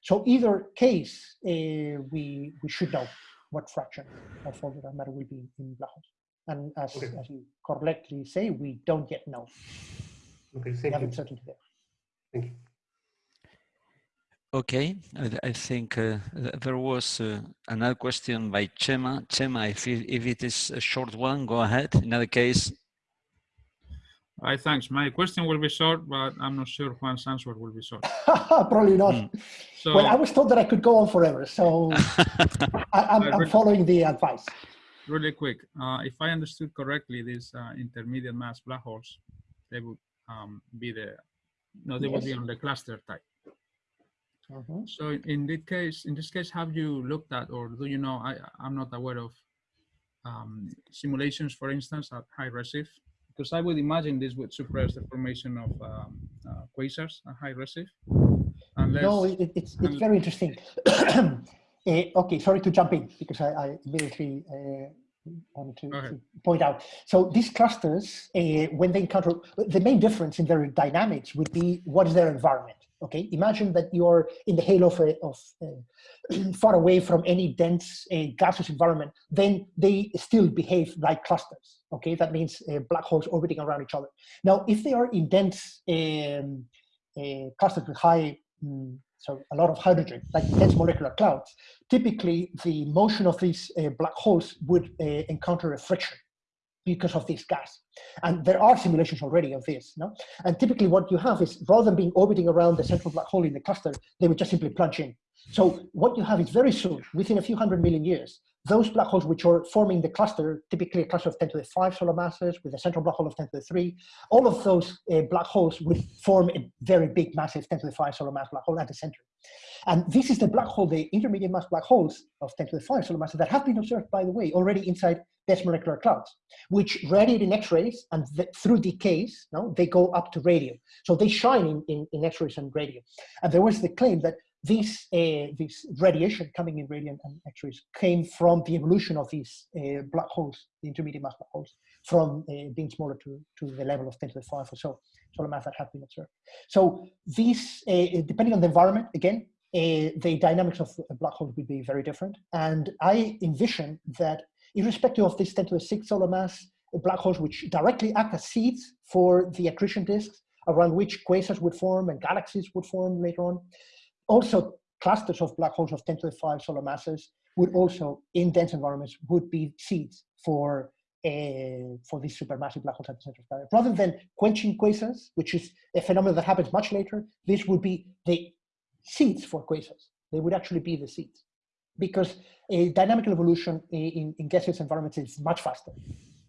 So either case, uh, we, we should know what fraction of all the matter will be in black holes. And as, okay. as you correctly say, we don't yet know. Okay, thank we you. Certainty there. Thank you. Okay, I, I think uh, there was uh, another question by Chema. Chema, if, if it is a short one, go ahead. In other case. Hi, thanks. My question will be short, but I'm not sure Juan's answer will be short. (laughs) Probably not. Mm. So, well, I was told that I could go on forever, so (laughs) I, am following the advice. Really quick, uh, if I understood correctly, these uh, intermediate mass black holes, they would um, be the, no, they yes. would be on the cluster type. Mm -hmm. So in this case, in this case, have you looked at, or do you know? I I'm not aware of um, simulations, for instance, at high redshift, because I would imagine this would suppress the formation of um, uh, quasars at high redshift. Unless, no, it, it's it's very interesting. uh, (clears throat) okay, sorry to jump in because I, I immediately uh, want to, to, point out. So these clusters, uh, when they encounter, the main difference in their dynamics would be what is their environment. Okay, imagine that you're in the halo of, of (clears throat) far away from any dense uh, gaseous environment, then they still behave like clusters. Okay, that means uh, black holes orbiting around each other. Now, if they are in dense um, uh, clusters with high, um, so a lot of hydrogen, like dense molecular clouds, typically the motion of these uh, black holes would uh, encounter a friction because of this gas. And there are simulations already of this. No? And typically what you have is rather than being orbiting around the central black hole in the cluster, they would just simply plunge in. So what you have is very soon, within a few hundred million years, those black holes which are forming the cluster, typically a cluster of 10 to the 5 solar masses with a central black hole of 10 to the 3, all of those uh, black holes would form a very big, massive 10 to the 5 solar mass black hole at the center. And this is the black hole, the intermediate mass black holes of 10 to the 5 solar masses that have been observed, by the way, already inside dense molecular clouds, which radiate in X-rays and through decays, no, they go up to radio. So they shine in, in, in X-rays and radio. And there was the claim that this, uh, this radiation coming in radio and X-rays came from the evolution of these uh, black holes, the intermediate mass black holes, from uh, being smaller to, to the level of 10 to the 5 or so solar mass that have been observed. So these, uh, depending on the environment, again, uh, the dynamics of a black hole will be very different. And I envision that irrespective of this 10 to the 6 solar mass, black holes which directly act as seeds for the accretion disks around which quasars would form and galaxies would form later on. Also, clusters of black holes of 10 to the 5 solar masses would also, in dense environments, would be seeds for uh, for these supermassive black holes at the center of galaxy. Rather than quenching quasars, which is a phenomenon that happens much later, this would be the seeds for quasars. They would actually be the seeds because a dynamical evolution in, in gaseous environments is much faster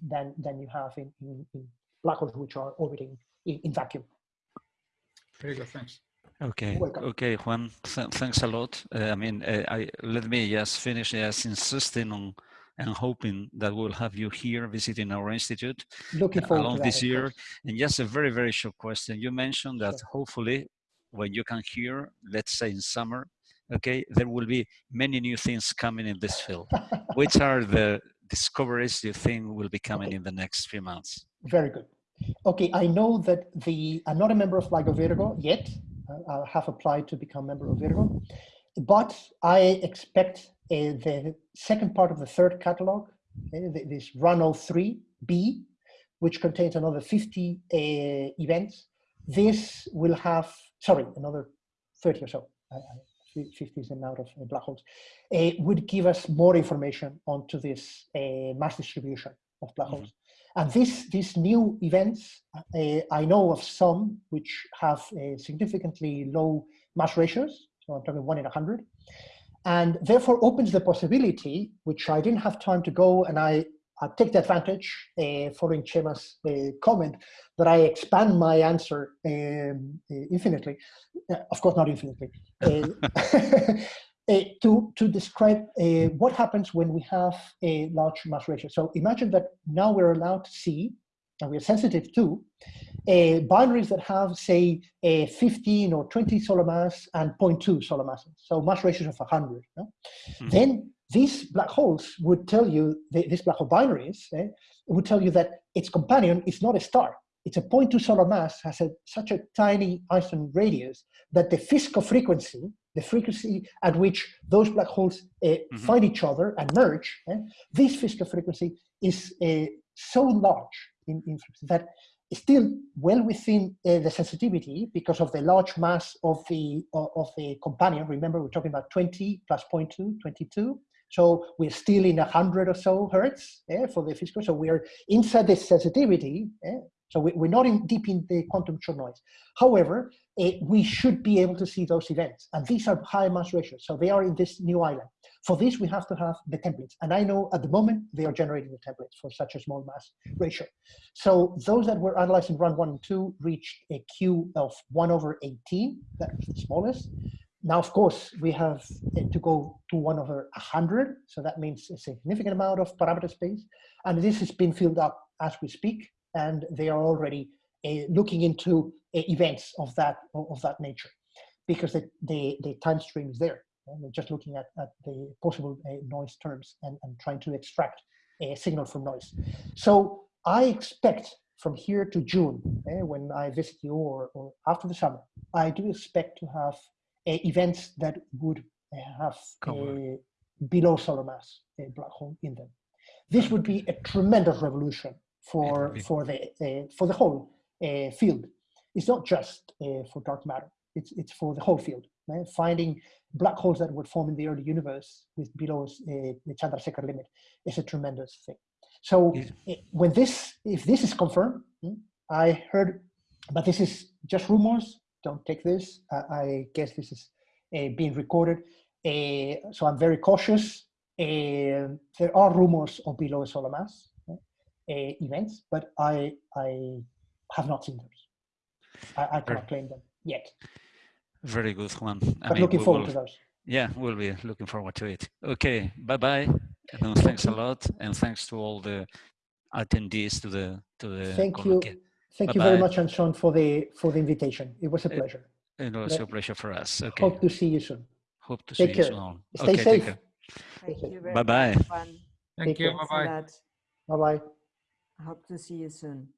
than, than you have in, in, in black holes which are orbiting in, in vacuum. Very good, thanks. Okay, okay, Juan, th thanks a lot. Uh, I mean, uh, I let me just finish just insisting on and hoping that we'll have you here visiting our institute Looking forward along this year. And just a very, very short question. You mentioned that hopefully when you can hear, let's say in summer, okay, there will be many new things coming in this field. (laughs) Which are the discoveries you think will be coming Okay. in the next few months? Very good. Okay, I know that the I'm not a member of LIGO Virgo yet. I- I have applied to become member of Virgo, but I expect uh, the second part of the third catalog, uh, this Run O3b, which contains another 50 uh, events. This will have, sorry, another 30 or so. I, I, fif- 50 is the amount of uh, black holes. Uh, would give us more information onto this uh, mass distribution of black Mhm. holes. And this, these new events, uh, I know of some which have uh, significantly low mass ratios. So I'm talking one in a hundred, and therefore opens the possibility, which I didn't have time to go, and I, I take the advantage uh, following Chema's uh, comment that I expand my answer um, uh, infinitely. Uh, of course, not infinitely. (laughs) (laughs) Uh, uh, to, to describe uh, what happens when we have a large mass ratio. So imagine that now we're allowed to see, and we're sensitive to, uh, binaries that have, say, a 15 or 20 solar mass and 0.2 solar masses, so mass ratios of 100. no? Mhm. Then these black holes would tell you, the, these black hole binaries eh, would tell you that its companion is not a star. It's a 0.2 solar mass, has a, such a tiny Einstein radius that the Fisco frequency, the frequency at which those black holes uh, find each other and merge, eh, this Fisco frequency is uh, so large in, in that it's still well within uh, the sensitivity because of the large mass of the of, of the companion. Remember, we're talking about 20 plus 0.2, 22. So we're still in 100 or so hertz eh, for the Fisco. So we're inside the sensitivity. eh, so we, we're not in, deep in the quantum noise. However, eh, we should be able to see those events. And these are high mass ratios. So they are in this new island. For this, we have to have the templates. And I know at the moment they are generating the templates for such a small mass ratio. So those that were analyzed in run one and two reached a Q of one over 18, that was the smallest. Now, of course, we have uh, to go to one over 100. So that means a significant amount of parameter space. And this has been filled up as we speak. And they are already uh, looking into uh, events of that, of that nature because the, the, the time stream is there. And they're just looking at, at the possible noise terms and, and trying to extract a signal from noise. So I expect from here to June, eh, when I visit you or, or after the summer, I do expect to have uh, events that would have a below solar mass a black hole in them. This would be a tremendous revolution for for the uh, for the whole uh, field. It's not just uh, for dark matter. It's it's for the whole field. eh? Finding black holes that would form in the early universe with below uh, the Chandrasekhar limit is a tremendous thing. So Is- eh, when this, if this is confirmed, hmm, I heard, but this is just rumors. Don't take this. Uh, I guess this is uh, being recorded. Uh, so I'm very cautious. There are rumors of below solar mass events, but I I have not seen those. I, I cannot claim them yet. Very good, Juan. I But mean, looking we forward will- to those. Yeah, we'll be looking forward to it. Okay, bye bye. And thanks a lot, and thanks to all the attendees to the to the. Thank you. colloquium. Thank you very Bye-bye. much, Anshon, for the for the invitation. It was a pleasure. It was Let- a pleasure for us. Okay, Hope to see you soon. hope to take see you care. soon. Stay okay, safe. Take care. Thank you very Bye-bye. much, Juan. Thank Take you. care. bye bye. Bye bye. I hope to see you soon.